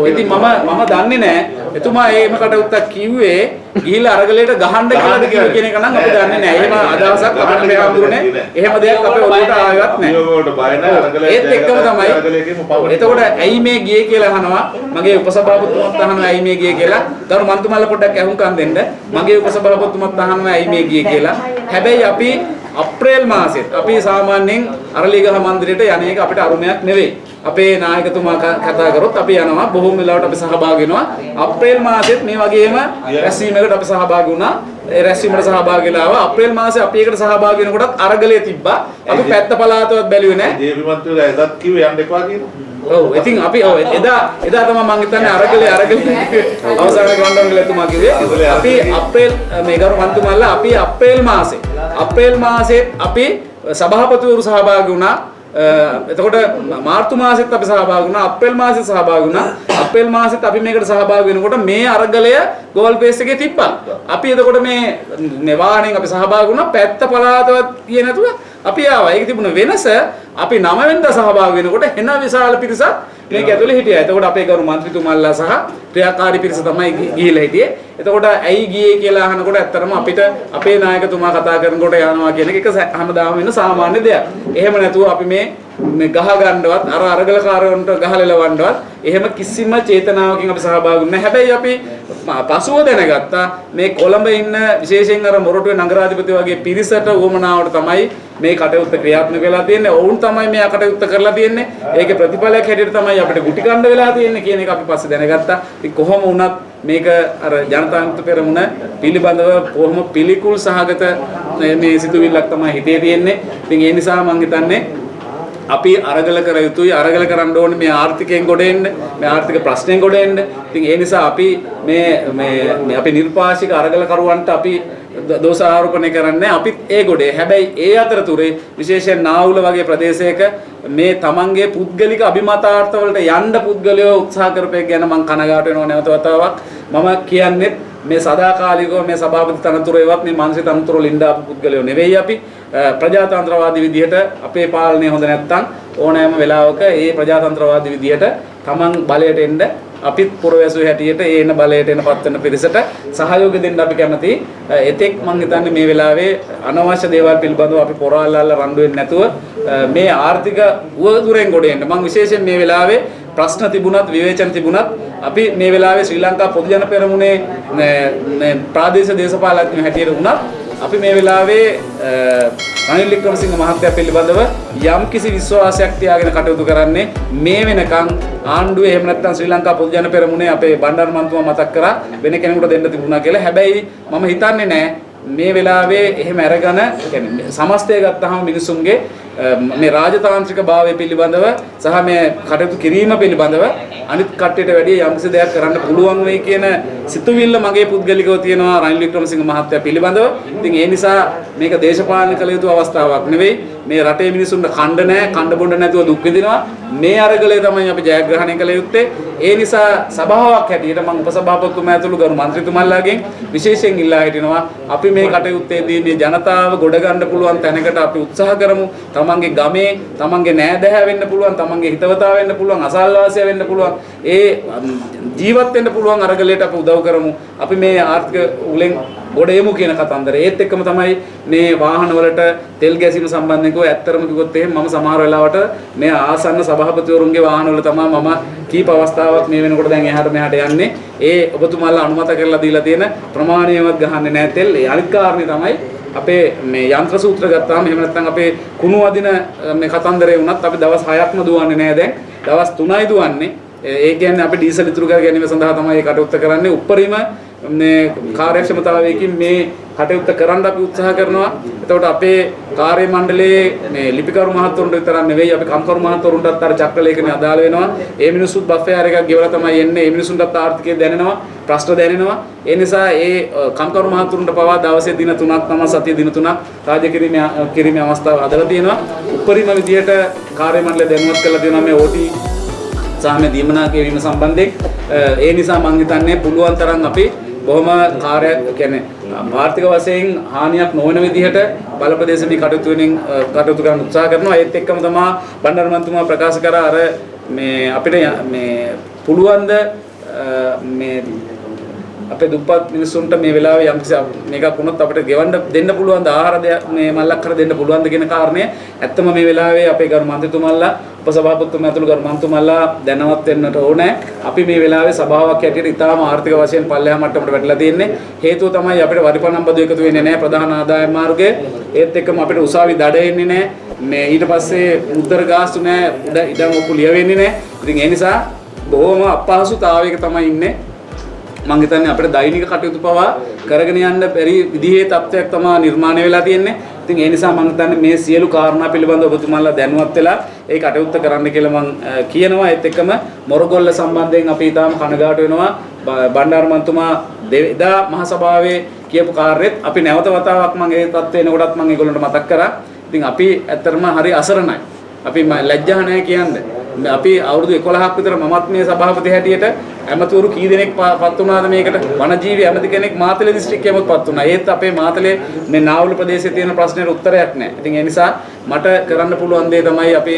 ඉතින් මම මම දන්නේ නැහැ එතුමා එහෙම කටයුත්තක් කිව්වේ ගිහිල්ලා අරගලයට ගහන්න කිව්ව කියන එක නම් අපි දන්නේ නැහැ. එහෙම අදහසක් අපිට හඳුනේ එහෙම දෙයක් අපේ ඔළුවට ආවත් නැහැ. ඒත් එක්කම තමයි. එතකොට ඇයි මේ ගියේ කියලා අහනවා මගේ උපසභාපතිතුමත් අහනවා ඇයි මේ ගියේ කියලා දරු මන්තුමල්ල පොඩ්ඩක් අහුම්කම් දෙන්න මගේ උපසභාපතිතුමත් අහනවා ඇයි මේ ගියේ කියලා හැබැයි අපි අප්‍රේල් මාසෙත් අපි සාමාන්‍යයෙන් අරලිගහ මන්දිරයට යන එක අපිට අරුමයක් නෙවෙයි. අපේ නායකතුමා කතා කරොත් අපි යනවා බොහොම වෙලාවට අපි සහභාගී වෙනවා. අප්‍රේල් මාසෙත් මේ වගේම රැස්වීමකට අපි සහභාගී වුණා ඒ රැස්වීමට සහභාගී වෙලා ආවා. අප්‍රේල් මාසේ අපි ඒකට සහභාගී වෙනකොටත් අරගලයේ තිබ්බා. අපි පැත්ත පළාතවත් බැලුවේ නැහැ දේවි මන්ත්‍රීලා එදත් කිව්වේ යන්න එපා කියලා. ඔව් ඉතින් අපි ඔව් එදා එදා තමයි මම හිතන්නේ අරගලේ අරගලේ අවසාන ගොඩනගල එතුමා කිව්වේ. අපි අප්‍රේල් මේ ගරු මන්තුමල්ලා අපි අප්‍රේල් මාසේ අප්‍රේල් මාසේ අපි සභාපතිවරු සහභාගී වුණා එතකොට මාර්තු මාසෙත් අපි සහභාගී වුණා අප්‍රේල් මාසෙත් සහභාගී වුණා. අප්‍රේල් මාසෙත් අපි මේකට සහභාගී වෙනකොට මේ අරගලය ගෝල් පේස් එකේ තිබ්බා. අපි එතකොට මේ මේ වාහනෙන් අපි සහභාගී වුණා. පැත්ත පළාතවත් කියේ නැතුව අපි ආවා. ඒක තිබුණ වෙනස අපි 9 වෙනිදා සහභාගී වෙනකොට එන විශාල පිරිසක් මේක ඇතුලේ හිටියා. එතකොට අපේ ගරු මන්ත්‍රීතුමල්ලා සහ ක්‍රියාකාරී පිරිස තමයි ගි- ගිහිල්ලා හිටියේ. එතකොට ඇයි ගියේ කියලා අහනකොට ඇත්තටම අපිට අපේ නායකතුමා කතා කරනකොට යනවා කියන එක හැමදාම වෙන සාමාන්‍ය දෙයක්. එහෙම නැතුව අපි මේ මේ ගහ ගන්නවත් අර අරගලකාරයන්ට ගහලෙලවන්නවත් එහෙම කිසිම චේතනාවකින් අපි සහභාගී වුණේ නැහැ. හැබැයි අපි පසුව දැනගත්තා මේ කොළඹ ඉන්න විශේෂයෙන් අර මොරටුවේ නගරාධිපති වගේ පිරිසට උවමනාවට තමයි මේ කටයුත්ත ක්‍රියාත්මක වෙලා තියෙන්නේ. ඔවුන් තමයි මේ කටයුත්ත කරලා තියෙන්නේ. ඒකේ ප්‍රතිඵලයක් හැටියට තමයි අපිට ගුටි කණ්ඩ වෙලා තියෙන්නේ කියන එක අපි පස්සේ දැනගත්තා. ඉතින් කොහොම වුණත් මේක අර ජනතාන්ත්‍ර පෙරමුණ පිළිබඳව කොහොම පිළිකුල් සහගත මේ- මේ සිතුවිල්ලක් තමයි හිතේ තියෙන්නේ. ඉතින් ඒ නිසා මම හිතන්නේ අපි අරගල කර යුතුයි. අරගල කරන්න ඕනේ මේ ආර්ථිකයෙන් ගොඩ එන්න මේ ආර්ථික ප්‍රශ්නෙන් ගොඩ එන්න. ඉතින් ඒ නිසා අපි මේ මේ මේ අපි නිර්පාශික අරගල කරුවන්ට අපි ද- දෝෂ ආරෝපණය කරන්නේ අපිත් ඒ ගොඩේ. හැබැයි ඒ අතරතුරේ විශේෂයෙන් නාවුල වගේ ප්‍රදේශයක මේ තමන්ගේ පුද්ගලික අභිමතාර්ථ වලට යන්න පුද්ගලයෝ උත්සාහ කරපේ ගැන මම කනගාටු වෙනවා නැවත වතාවක්. මම කියන්නේ මේ සදාකාලිකව මේ සභාපති තනතුරේවත් මේ මානසික තනතුරු ලින්දාපු පුද්ගලයෝ නෙවෙයි අපි. අ, ප්‍රජාතන්ත්‍රවාදී විදිහට අපේ පාලනය හොඳ නැත්තම් ඕනෑම වෙලාවක ඒ ප්‍රජාතන්ත්‍රවාදී විදිහට Taman බලයට එන්න අපිත් පුරවැසු හැටියට ඒ එන බලයට එන පත් වෙන පිරිසට සහයෝගය දෙන්න අපි කැමතියි. අ, එතෙක් මම හිතන්නේ මේ වෙලාවේ අනවශ්‍ය දේවල් පිළිබඳව අපි පොරාලල්ල රණ්ඩු වෙන්නේ නැතුව අ, මේ ආර්ථික උවදුරෙන් ගොඩ එන්න. මම විශේෂයෙන් මේ වෙලාවේ ප්‍රශ්න තිබුණත් විවේචන තිබුණත් අපි මේ වෙලාවේ ශ්‍රී ලංකා පොදු ජන පෙරමුණේ මේ- මේ ප්‍රාදේශීය දේශපාලඥයෝ හැටියට වුණත් අපි මේ වෙලාවේ අ, රනිල් වික්‍රමසිංහ මහත්තයා පිළිබඳව යම් කිසි විශ්වාසයක් තියාගෙන කටයුතු කරන්නේ මේ වෙනකන් ආණ්ඩුවේ එහෙම නැත්නම් ශ්‍රී ලංකා පොදු ජන පෙරමුණේ අපේ බණ්ඩාර මන්තුමා මතක් කරා වෙන කෙනෙකුට දෙන්න තිබුණා කියලා. හැබැයි මම හිතන්නේ නෑ මේ වෙලාවේ එහෙම අරගෙන කියන්නේ සමස්තය ගත්තාම මිනිසුන්ගේ අ, මේ රාජතාන්ත්‍රික භාවය පිළිබඳව සහ මේ කටයුතු කිරීම පිළිබඳව අනිත් කට්ටියට වැඩිය යම්කිසි දෙයක් කරන්න පුළුවන් වෙයි කියන සිතුවිල්ල මගේ පුද්ගලිකව තියෙනවා රනිල් වික්‍රමසිංහ මහත්තයා පිළිබඳව. ඉතින් ඒ නිසා මේක දේශපාලන කළ යුතු අවස්ථාවක් නෙවෙයි. මේ රටේ මිනිසුන්ට කණ්ඩ නැහැ, කණ්ඩ බොණ්ඩ නැතුව දුක් විඳිනවා. මේ අරගලය තමයි අපි ජයග්‍රහණය කළ යුත්තේ. ඒ නිසා සභාවක් හැටියට මම උපසභාපතිතුමා ඇතුළු ගරු මන්ත්‍රීතුමන්ලාගෙන් විශේෂයෙන් ඉල්ලා හිටිනවා අපි මේ කටයුත්තේදී මේ ජනතාව ගොඩ ගන්න පුළුවන් තැනකට අපි උත්සාහ කරමු. තමන්ගේ ගමේ තමන්ගේ නෑදෑ වෙන්න පුළුවන් තමන්ගේ හිතවතා වෙන්න පුළුවන් අසල්වාසය වෙන්න පුළුවන් ඒ ජීවත් වෙන්න පුළුවන් අරගලයට අපි උදව් කරමු අපි මේ ආර්ථික උලෙන් ගොඩ එමු කියන කතන්දරය ඒත් එක්කම තමයි මේ වාහන වලට තෙල් ගැසීම සම්බන්ධයෙන් කිව්ව ඇත්තරම කිව්වොත් එහෙම මම සමහර වෙලාවට මේ ආසන්න සභාපතිවරුන්ගේ වාහන වල තමයි මම කීප අවස්ථාවක් මේ වෙනකොට දැන් එහාට මෙහාට යන්නේ. ඒ ඔබතුමාලා අනුමත කරලා දීලා තියෙන ප්‍රමාණයවත් ගහන්නේ නැහැ තෙල්. ඒ අනිත් කාරණේ තමයි අපේ මේ යන්ත්‍ර සූත්‍ර ගත්තාම එහෙම නැත්නම් අපේ කුණු අදින මේ කතන්දරේ වුණත් අපි දවස් 6ක්ම දුවන්නේ නැහැ දැන්. දවස් 3යි දුවන්නේ. ඒ කියන්නේ අපි ඩීසල් ඉතුරු කර ගැනීම සඳහා තමයි මේ කටයුත්ත කරන්නේ. උප්පරිම මේ කාර්යක්ෂමතාවයකින් මේ කටයුත්ත කරන්න අපි උත්සාහ කරනවා. එතකොට අපේ කාර්ය මණ්ඩලයේ මේ ලිපිකරු මහත්වරුන්ට විතරක් නෙවෙයි අපි කම්කරු මහත්වරුන්ටත් අර චක්‍රලේඛනේ අදාළ වෙනවා. ඒ මිනිස්සුත් බෆ් එකක් ගෙවලා තමයි එන්නේ. ඒ මිනිසුන්ටත් ආර්ථිකය දැනෙනවා, ප්‍රශ්න දැනෙනවා. ඒ නිසා ඒ කම්කරු මහත්වරුන්ට පවා දවසේ දින 3ක් තම සතිය දින 3ක් රාජ්‍ය කිරීමේ කිරීමේ අවස්ථාව හදලා තියෙනවා. උපරිම විදියට කාර්ය මණ්ඩලය දැනුවත් කරලා දෙනවා මේ OT සහ මේ දීමනා කිරීම සම්බන්ධයෙන් ඒ නිසා මම හිතන්නේ පුළුවන් තරම් අපි බොහොම කාර්ය කියන්නේ ආර්ථික වශයෙන් හානියක් නොවන විදිහට බලපදේශමී කටයුතු වලින් කටයුතු කරන්න උත්සාහ කරනවා. ඒත් එක්කම තමයි බණ්ඩාර මන්තුමා ප්‍රකාශ කරා අර මේ අපිට මේ පුළුවන් ද මේ අපේ දුප්පත් මිනිස්සුන්ට මේ වෙලාවේ යම් කිසි මේකක් වුණොත් අපිට ගෙවන්න දෙන්න පුළුවන් ද? ආහාර දෙයක් මේ මල්ලක් කර දෙන්න පුළුවන් ද කියන කාරණය. ඇත්තම මේ වෙලාවේ අපේ ගරු මන්ත්‍රීතුමල්ලා උපසභාපතිතුමා ඇතුළු ගරු මන්ත්‍රීතුමල්ලා දැනවත් වෙන්නට ඕනේ. අපි මේ වෙලාවේ සභාවක් හැටියට ඉතාම ආර්ථික වශයෙන් පල්ලෙහා මට්ටමට වැටලා තියෙන්නේ. හේතුව තමයි අපිට වරිපණම් බදු එකතු වෙන්නේ නැහැ ප්‍රධාන ආදායම් මාර්ගයේ. ඒත් එක්කම අපිට උසාවි දඩ එන්නේ නැහැ. මේ ඊට පස්සේ මුද්දර ගාස්තු නැහැ. ඉඩම් ඔක්කො ලියවෙන්නේ නැහැ. ඉතින් ඒ නිසා බොහොම අපහසුතාවයක තමයි ඉන්නේ. මම හිතන්නේ අපිට දෛනික කටයුතු පවා කරගෙන යන්න බැරි විදිහේ තත්ත්වයක් තමයි නිර්මාණය වෙලා තියෙන්නේ. ඉතින් ඒ නිසා මම හිතන්නේ මේ සියලු කාරණා පිළිබඳව ඔබතුමාලා දැනුවත් වෙලා ඒ කටයුත්ත කරන්න කියලා මම කියනවා. ඒත් එක්කම මොරගොල්ල සම්බන්ධයෙන් අපි ඊටාම කනගාටු වෙනවා. බණ්ඩාර මන්තුමා එදා මහ සභාවේ කියපු කාර්යෙත් අපි නැවත වතාවක් මම ඒ තත්ත්වේ එනකොටත් මම ඒගොල්ලන්ට මතක් කරා. ඉතින් අපි ඇත්තටම හරි අසරණයි. අපි ලැජ්ජා නැහැ කියන්නේ. අපි අවුරුදු 11ක් විතර මමත් මේ සභාපති හැටියට ඇමතිවරු කී දෙනෙක් පත් වුණාද මේකට වනජීවි ඇමති කෙනෙක් මාතලේ දිස්ත්‍රික්කයේමත් පත් වුණා. ඒත් අපේ මාතලේ මේ නාවුල ප්‍රදේශයේ තියෙන ප්‍රශ්නෙට උත්තරයක් නැහැ. ඉතින් ඒ නිසා මට කරන්න පුළුවන් දේ තමයි අපි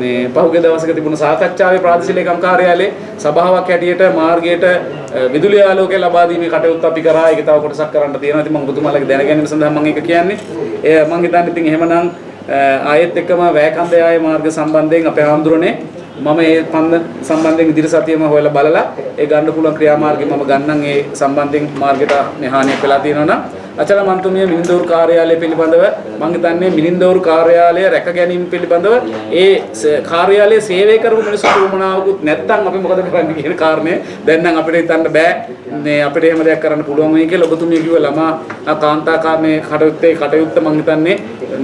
මේ පහුගිය දවසක තිබුණ සාකච්ඡාවේ ප්‍රාදේශීය ලේකම් කාර්යාලයේ සභාවක් හැටියට මාර්ගයට විදුලි ආලෝකය ලබා දීමේ කටයුත්ත අපි කරා. ඒක තව කොටසක් කරන්න තියෙනවා. ඉතින් මම ඔබතුමාලගේ දැනගැනීම සඳහා මම ඒක කියන්නේ. ඒ මම හිතන්නේ ඉතින් එහෙමනම් ආයෙත් එක්කම වැයකන්දේ ආයේ මාර්ග සම්බන්ධයෙන් අපේ ආම්දුරනේ මම ඒ පන්ද සම්බන්ධයෙන් ඉදිරි සතියෙම හොයලා බලලා ඒ ගන්න පුළුවන් ක්‍රියාමාර්ගය මම ගන්නම්. ඒ සම්බන්ධයෙන් මාර්ගයට මේ හානියක් වෙලා තියෙනවා නම් අචල මන්තුමිය මිනින්දෝරු කාර්යාලය පිළිබඳව මම හිතන්නේ මිනින්දෝරු කාර්යාලය රැක ගැනීම පිළිබඳව ඒ කාර්යාලයේ සේවය කරපු මිනිස්සුන්ට උමනාවකුත් නැත්නම් අපි මොකද කරන්නේ කියන කාරණය දැන් නම් අපිට හිතන්න බෑ. මේ අපිට එහෙම දෙයක් කරන්න පුළුවන් වෙයි කියලා ඔබතුමිය කිව්ව ළමා කාන්තා කාමේ කටයුත්තේ කටයුත්ත මම හිතන්නේ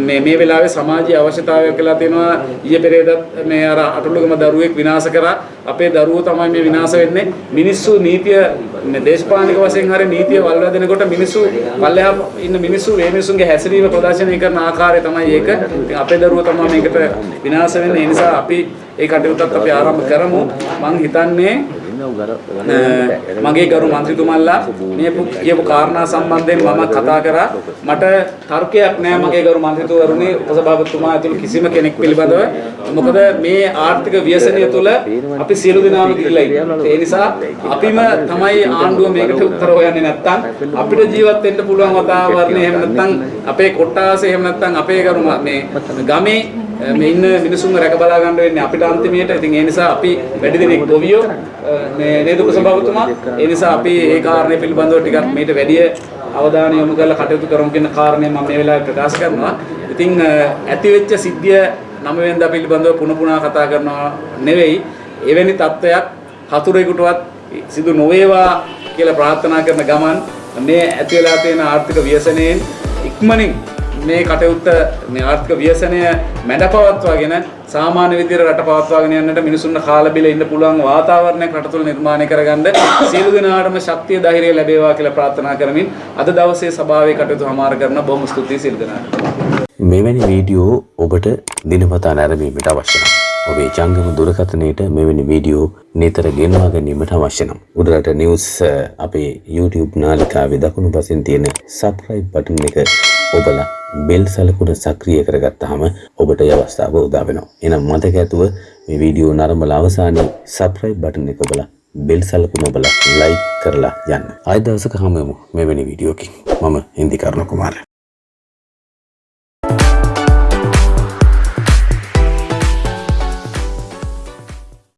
මේ මේ වෙලාවේ සමාජීය අවශ්‍යතාවයක් කියලා තියෙනවා. ඊයේ පෙරේදත් මේ අර අටලුගම දරුවෙක් විනාශ කරා අපේ දරුවෝ තමයි මේ විනාශ වෙන්නේ මිනිස්සු නීතිය මේ දේශපාලනික වශයෙන් හරි නීතිය වල්ලා දෙනකොට මිනිස්සු පල්ලෙහා ඉන්න මිනිස්සු මේ මිනිස්සුන්ගේ හැසිරීම ප්‍රදර්ශනය කරන ආකාරය තමයි ඒක. ඉතින් අපේ දරුවෝ තමයි මේකට විනාශ වෙන්නේ. ඒ නිසා අපි ඒ කටයුත්තත් අපි ආරම්භ කරමු. මම හිතන්නේ මගේ ගරු මන්ත්‍රීතුමල්ලා මේ කියපු කාරණා සම්බන්ධයෙන් මම කතා කරා. මට තර්කයක් නෑ මගේ ගරු මන්ත්‍රීතුවරුනි උපසභාපතිතුමා ඇතුළු කිසිම කෙනෙක් පිළිබඳව. මොකද මේ ආර්ථික ව්‍යසනය තුළ අපි සියලු දෙනාම ගිහිල්ලා ඉන්නවා ඒ නිසා අපිම තමයි ආණ්ඩුව මේකට උත්තර හොයන්නේ නැත්තම් අපිට ජීවත් වෙන්න පුළුවන් වාතාවරණය එහෙම නැත්තම් අපේ කොට්ටාසේ එහෙම නැත්තම් අපේ ගරු මේ ගමේ මේ ඉන්න මිනිසුන්ව රැක බලා ගන්න වෙන්නේ අපිට අන්තිමේට. ඉතින් ඒ නිසා අපි වැඩි දිනෙක ගොවියෝ මේ නේද උපසභාපතිතුමා. ඒ නිසා අපි ඒ කාරණේ පිළිබඳව ටිකක් මේට වැඩි අවධානය යොමු කරලා කටයුතු කරමු කියන කාරණේ මම මේ වෙලාවේ ප්‍රකාශ කරනවා. ඉතින් ඇති වෙච්ච සිද්ධිය නම වෙනදා පිළිබඳව පුන පුනා කතා කරනවා නෙවෙයි. එවැනි තත්ත්වයක් හතුරෙකුටවත් සිදු නොවේවා කියලා ප්‍රාර්ථනා කරන ගමන් මේ ඇති වෙලා තියෙන ආර්ථික ව්‍යසනයෙන් ඉක්මනින් මේ කටයුත්ත මේ ආර්ථික ව්‍යසනය මැඩපවත්වාගෙන සාමාන්‍ය විදිහට රට පවත්වාගෙන යන්නට මිනිසුන්ට කාලා බිල ඉන්න පුළුවන් වාතාවරණයක් රට තුළ නිර්මාණය කරගන්න සියලු දෙනාටම ශක්තිය ධෛර්යය ලැබේවා කියලා ප්‍රාර්ථනා කරමින් අද දවසේ සභාවේ කටයුතු හමාර කරන බොහොම ස්තුතියි සියලු දෙනාට. මෙවැනි වීඩියෝ ඔබට දිනපතා නැරඹීමට අවශ්‍ය නම් ඔබේ ජංගම දුරකථනයට මෙවැනි වීඩියෝ නිතර ගෙන්වා ගැනීමට අවශ්‍ය නම් උඩරට නිවුස් අපේ YouTube නාලිකාවේ දකුණු පසින් තියෙන subscribe බටන් එක ඔබලා බෙල් සලකුණ සක්‍රිය කරගත්තාම ඔබට ඒ අවස්ථාව උදා වෙනවා. එහෙනම් මතක ඇතුව මේ වීඩියෝ නරඹලා අවසානයේ subscribe button එක ඔබලා බෙල් සලකුණ ඔබලා like කරලා යන්න. ආයෙ දවසක හමු වෙමු මෙවැනි වීඩියෝකින්. මම හින්දි කරුණ කුමාරයා